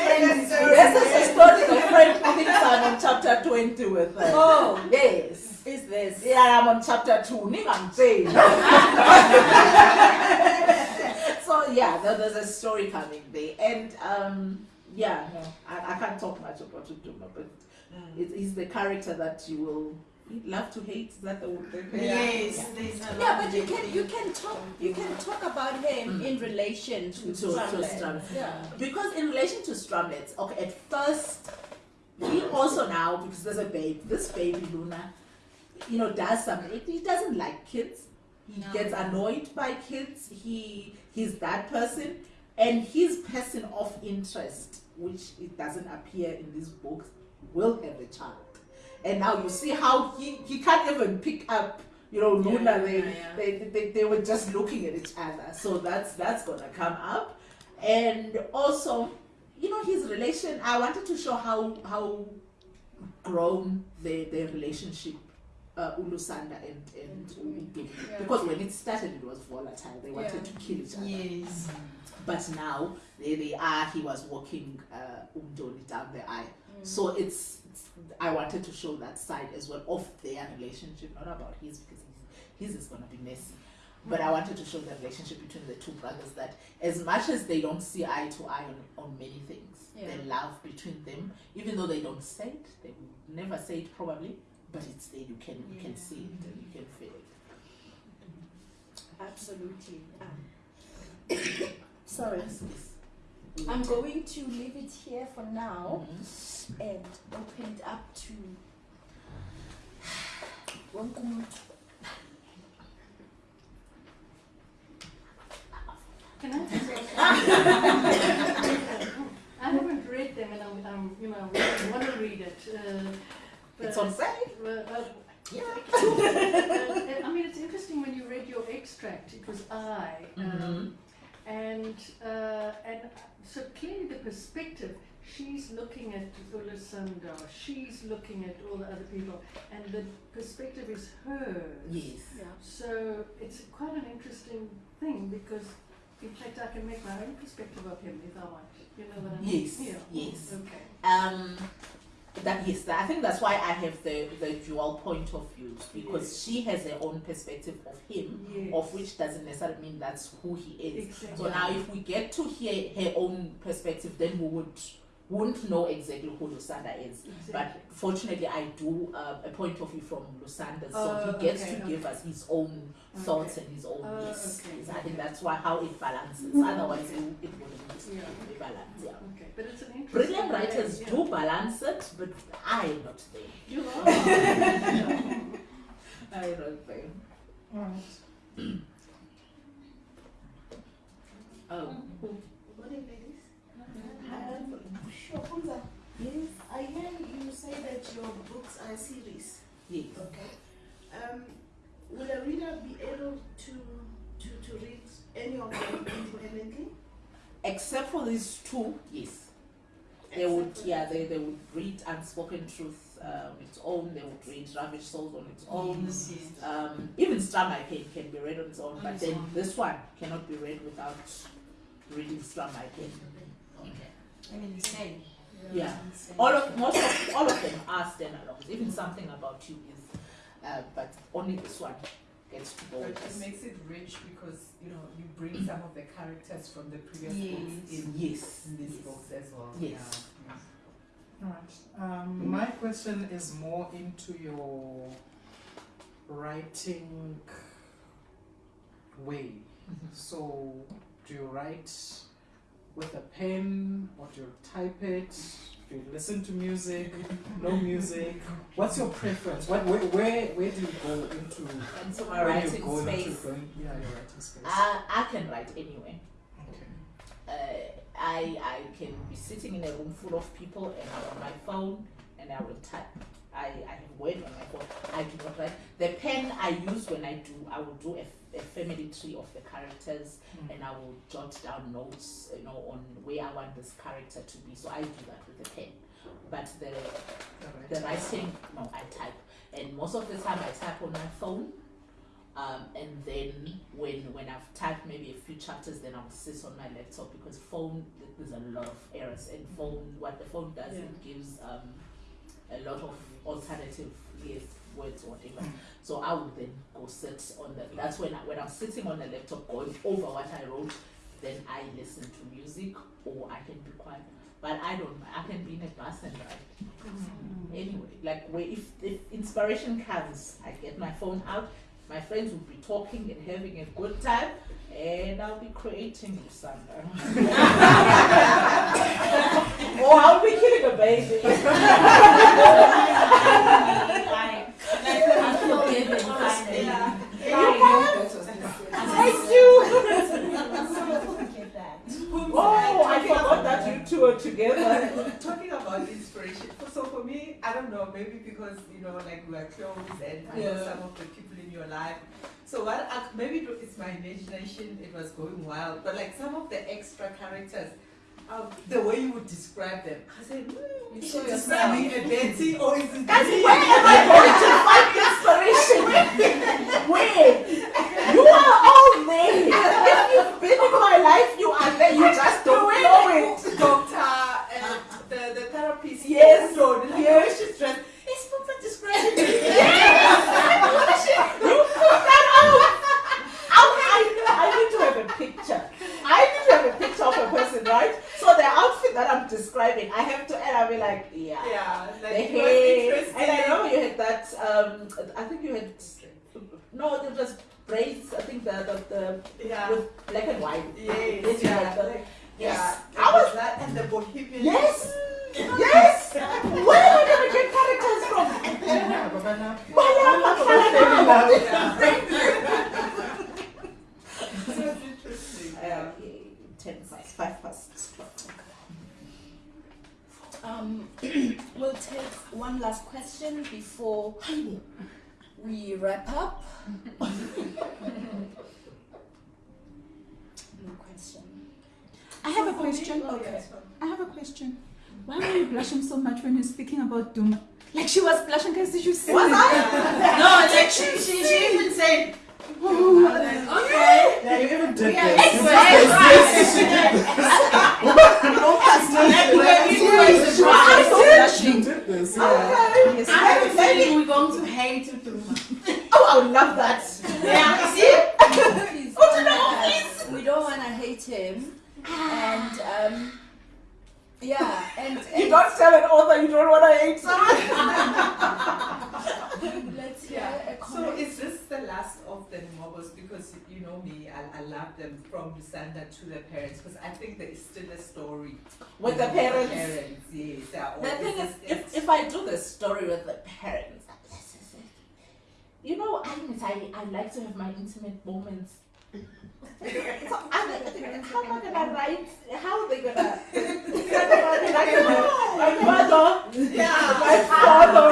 I'm on chapter 20 with her. Oh, Yes. is this? Yeah, I'm on chapter 2. Ningamtsheli. <laughs> so yeah, there- there's a story coming there. And um, yeah, no, I, I can't talk much about Uduma, but it, he's the character that you will love to hate. That the word? Yes, a Yeah, but you can you can talk you can talk about him Mm. in relation to, To- to Strumlet. Strumlet. Yeah. Because in relation to Strumlets, okay, at first, he also now, because there's a babe, this baby Luna, you know, does something. He doesn't like kids. He No. gets annoyed by kids. He he's that person, and his person of interest, which it doesn't appear in these books, will have a child. And now you see how he, he can't even pick up, you know, Yeah, Luna. They, yeah, yeah. They, they they were just looking at each other. So that's that's gonna come up, and also, you know, his relation. I wanted to show how how grown their their relationship. Uh, Ulusanda and and Udu. Yeah. because when it started it was volatile they wanted Yeah. to kill each other Yes. but now they, they are he was walking uh, Umdoni down the aisle so it's, it's I wanted to show that side as well of their relationship not about his because his, his is gonna be messy but I wanted to show the relationship between the two brothers that as much as they don't see eye to eye on, on many things Yeah. the love between them even though they don't say it they would never say it probably but it's there you can you can see it and you can feel it Absolutely. Um, <coughs> sorry. I'm going to leave it here for now Mhm. and open it up to <sighs> Can I? <laughs> I haven't read them and I'm, I'm you know, I want to read it. Uh, It's on sale. Well, uh, Yeah. uh, I mean, it's interesting when you read your extract. It was I, um, Mhm. and uh, and so clearly the perspective. She's looking at Ulusanda. She's looking at all the other people, and the perspective is hers. Yes. Yeah. So it's quite an interesting thing because, in fact, I can make my own perspective of him if I want. You know what I mean? Yes, Yeah. yes. Okay. Um, that yes, that, I think that's why I have the the dual point of views because she has her own perspective of him, Yes. of which doesn't necessarily mean that's who he is. Exactly. So now, if we get to hear her own perspective, then we would wouldn't know exactly who Lusanda is. But fortunately, I do uh, a point of view from Lusanda, so Oh, he gets okay, to okay. give us his own thoughts and his own Oh, yes. okay, yes. I think that's why how it balances. Otherwise, it, it wouldn't Yeah. be balanced. Yeah. Okay, but it's an interesting. Brilliant writers yeah. do balance it, but I'm not there. You are. I'm not there. Alright. Oh. Morning, ladies. Um, Yes, I hear you say that your books are a series. Yes. Okay. Um, will a reader be able to to, to read any of them independently? Except for these two, yes. They Except would, yeah, they, they would read Unspoken Truth uh, on its own. They would read Ravaged Souls on its own. Um, even Strum My can, can be read on its own, On but its then own. this one cannot be read without reading Stramai Pen. I mean, insane. Yeah. All of most of all of them are standalones. Even something about you is, uh, but only this one gets to go But it makes it rich because you know you bring some of the characters from the previous books in, Yes. in these yes. books as well. Yes. Yeah. Alright. Um, my question is more into your writing way. Mhm. So, do you write with a pen or do you type it? Do you listen to music? No music? What's your preference? What, where, where, where do you go into so my you writing into space, going- yeah, your writing space. I, I can write anywhere. okay. uh, I I can be sitting in a room full of people and I'm on my phone and I will type. I, I have word on my phone. I do not write. The pen I use when I do, I will do a, a family tree of the characters Mm. and I will jot down notes, you know, on where I want this character to be. So I do that with a pen. But the the writing, no, I type. And most of the time I type on my phone. Um, and then when when I've typed maybe a few chapters, then I'll sit on my laptop because phone there's a lot of errors. And phone, what the phone does, it gives um, a lot of alternative yes, words or whatever. So I would then go sit on the. That's when I, when I'm sitting on the laptop going over what I wrote. Then I listen to music or I can be quiet. But I don't. I can be in a bus and write mm-hmm. anyway like where if, if inspiration comes i get my phone out my friends will be talking and having a good time and i'll be creating something uh. <laughs> or i'll be killing a baby <laughs> Like, like unforgiven, finally. Yeah. i do Forget that. oh i forgot that you two are together <laughs> Talking about inspiration, so for me, I don't know, maybe because you know, like we are close and I know some of the people in your life. So what? I, maybe it- it's my imagination. It was going wild, but like some of the extra characters, um, the way you would describe them, I said, You is she describing a Betty or is it? Me?" where am I going the parents. parents, yes. The thing is, if, if I do the story with the parents, you know, I, I, I like to have my intimate moments. <laughs> so they, how am I gonna write? How are they gonna? my mother, yeah, my father.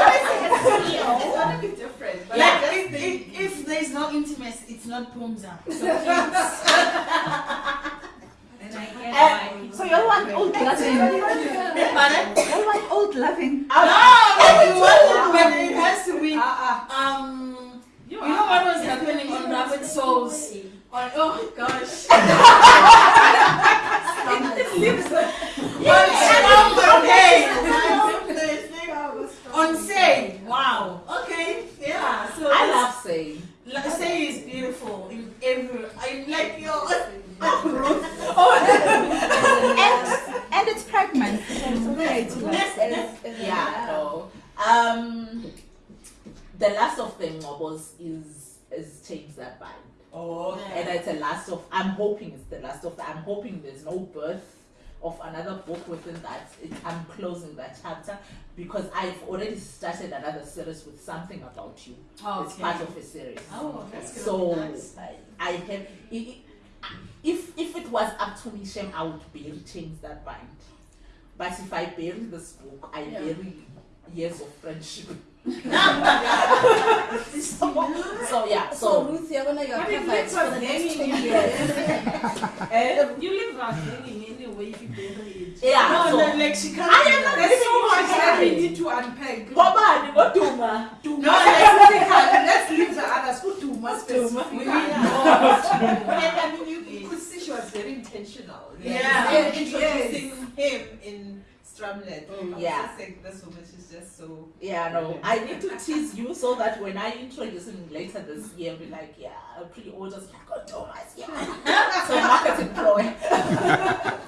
it's gonna be different. But Like, I if, just think if, if there is no intimacy, it's not Phumza. So And I get And so you all want old Loving. loving? Pardon? I like old loving. No, but you want but it has to be. uh, Um, you know what was happening on Rapid Souls? On, oh gosh. On say, wow. Okay, yeah. So I it's- love saying. Like, say is beautiful in every. I like your. and, and it's pregnant. So it's okay to like. Is- is it Yeah, allowed? no. Um, the last of the novels is is chains that bind. oh, and it's the last of i'm hoping it's the last of i'm hoping there's no birth of another book within that it, i'm closing that chapter because i've already started another series with something about you it's Okay. part of a series Oh, that's so Nice. I, have if if it was up to me Shem, i would bury chains that bind but if i bury this book i Yeah. bury years of friendship so, so yeah So, so Ruth, you're gonna your But it cover for the like next hanging 10 years. <laughs> eh, You leave us hanging anyway if you bury it. yeah No, so, no, like she can't. I am that. not There's so much that we need to unpack. Ngobani ngoduma? No, like, Let's leave the others. Who do must We specifically? <laughs> and I mean, you, you could see she was very intentional. Yeah. And introducing him in Strumlet. I was Yeah. saying, this woman, she's just so. Yeah, no. <laughs> I need to tease you so that when I introduce him later this year, be like, yeah, pre-orders like, oh, Thomas, yeah. <laughs> so marketing ploy. <laughs>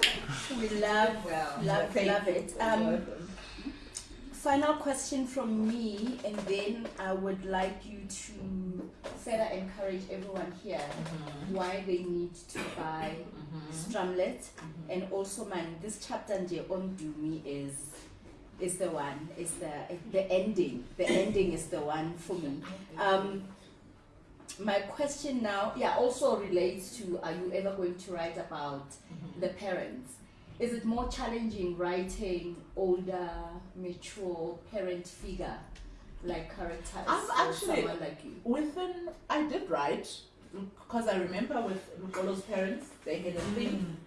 We love, Well, love, Thank love you. it. Um, final question from me, and then I would like you to further encourage everyone here mm-hmm. why they need to buy mm-hmm. Strumlet. Mm-hmm. And also, man, this chapter nje on Dumi is is the one. Is the the ending. The ending is the one for me. Um, my question now, yeah, also relates to: Are you ever going to write about the parents? Is it more challenging writing older, mature parent figure like characters I've actually- like you? Within, I did write, because I remember with Lukolo's parents, they had a thing.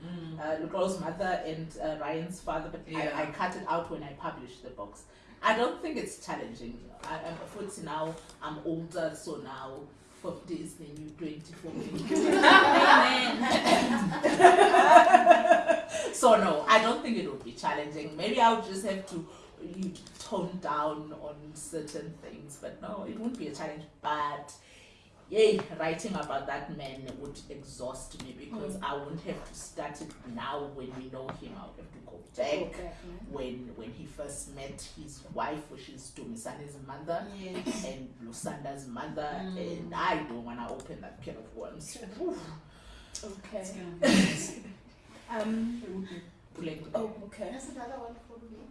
uh, Lukolo's mother and uh, Ryan's father, but Yeah. I, I cut it out when I published the books. I don't think it's challenging. I, I'm 40 now, I'm older, so now 50 is the new 20 for me. so, no, I don't think it would be challenging. Maybe I would just have to you tone down on certain things, but no, it wouldn't be a challenge. But yay, writing about that man would exhaust me because I wouldn't have to start it now when we know him. I would have to go back Okay. when when he first met his wife, which is Dumisani's mother, Yes. and Lusanda's mother, Mm. and I don't want to open that can of worms. Okay. It's gonna be <laughs> nice. Um. Like, Oh, okay. There's another one for me.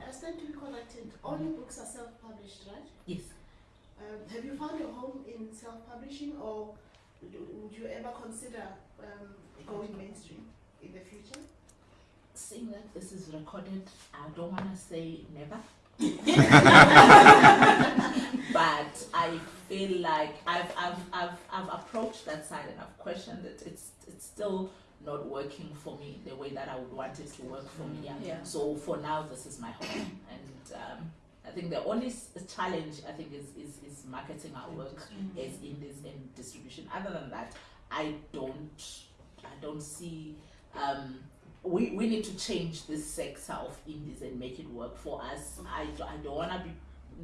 I to be corrected. All your books are self-published, right? yes. Um, have you found a home in self-publishing, or do, would you ever consider um, going mainstream in the future? Seeing that this is recorded, I don't want to say never. <laughs> but I feel like I've, I've, I've, I've approached that side and I've questioned it. It's, it's still not working for me the way that I would want it to work for me. Yeah. Yeah. So for now, this is my home. And um, I think the only challenge I think is, is, is marketing our work as indies and distribution. Other than that, I don't I don't see um, we, we need to change this sector of indies and make it work for us. I, I don't want to be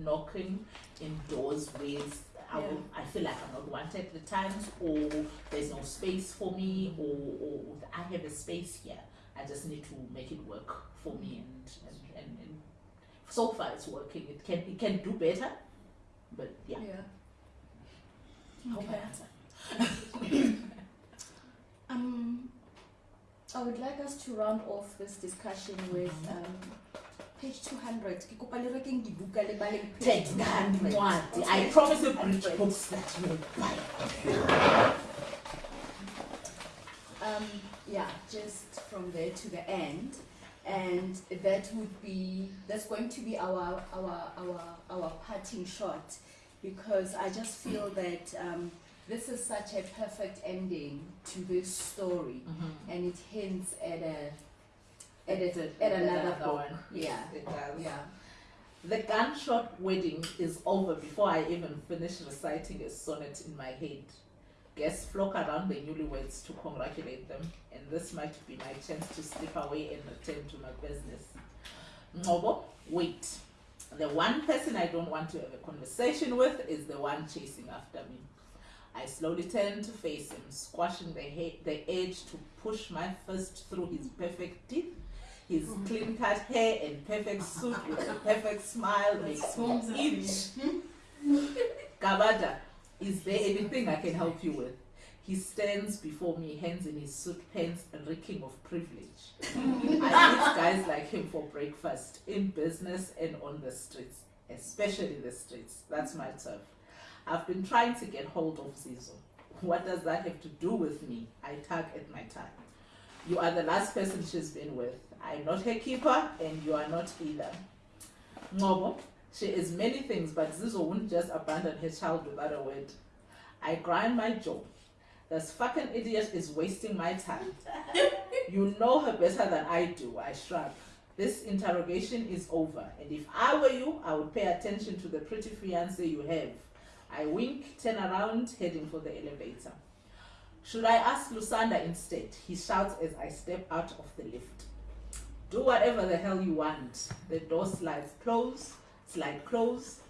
knocking in doors with I, will, I feel like I'm not wanted at the times or there's no space for me or, or I have a space here. I just need to make it work for me and, and, and, and so far it's working. It can it can do better, but yeah. Hope I Okay. answered. <coughs> Um, I would like us to round off this discussion with um, page 200. Ke kopa le rekeng dibuka le baleng page 200. Ncwadi. I promise you bridge books that you will buy. Um, yeah, just from there to the end, and that would be that's going to be our our our our parting shot, because I just feel that um, this is such a perfect ending to this story, and it hints at a at a, at another one. Yeah, It does. yeah. The gunshot wedding is over before I even finish reciting a sonnet in my head. Guests flock around the newlyweds to congratulate them, and this might be my chance to slip away and return to my business. Ngobo, wait. The one person I don't want to have a conversation with is the one chasing after me. I slowly turn to face him, squashing the, the edge to push my fist through his perfect teeth. His clean cut hair and perfect suit with a perfect smile makes me itch. Gabada, <laughs> is there anything I can help you with? He stands before me, hands in his suit pants, and reeking of privilege. I meet <laughs> guys like him for breakfast, in business and on the streets, especially the streets. That's my turf. I've been trying to get hold of Zizo. What does that have to do with me? I tug at my tie. You are the last person she's been with. I'm not her keeper, and you are not either. Ngobo, she is many things, but Zizo wouldn't just abandon her child without a word. I grind my jaw. This fucking idiot is wasting my time. <laughs> you know her better than I do, I shrug. This interrogation is over, and if I were you, I would pay attention to the pretty fiance you have. I wink, turn around, heading for the elevator. Should I ask Lusanda instead? He shouts as I step out of the lift. Do whatever the hell you want. The door slides close, slide close.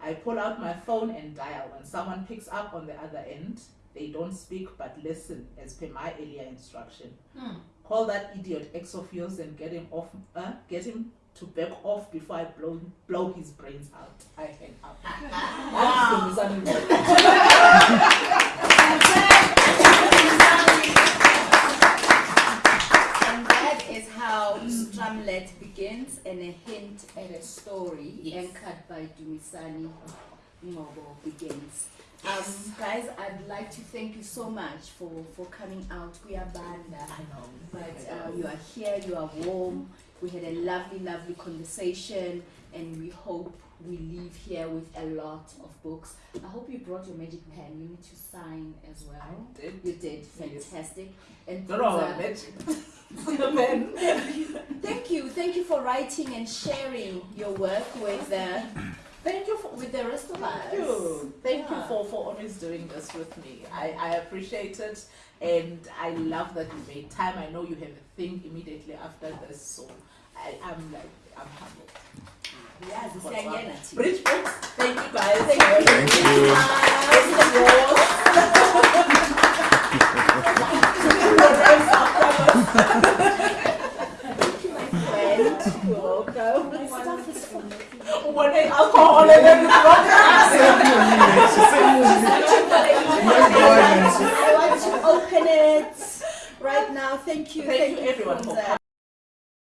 I pull out my phone and dial. When someone picks up on the other end, they don't speak but listen as per my earlier instruction. Call that idiot ex of yours and get him off. Uh, get him to back off before I blow blow his brains out. I hang up. <laughs> That's <laughs> the And that is how Strumlet begins and a hint at a story Yes. anchored by Dumisani Ngobo begins. Um, guys, I'd like to thank you so much for, for coming out. We are banda. I know. But uh, you are here, you are warm. We had a lovely, lovely conversation, and we hope we leave here with a lot of books. I hope you brought your magic pen. You need to sign as well. I did. You did Yes. fantastic. And Don't know uh, what magic. <laughs> Man. Thank you, thank you for writing and sharing your work with the Thank you for with the rest of us. Thank you. Thank you for, for always doing this with me. I, I appreciate it and I love that you made time. I know you have a thing immediately after this, so I, I'm like, I'm humbled. Bridge books, thank you guys. Thank you. Thank you. It's Thank you, my friend. Welcome. One day alcohol and then I want to open it right now. Thank you. Thank you everyone.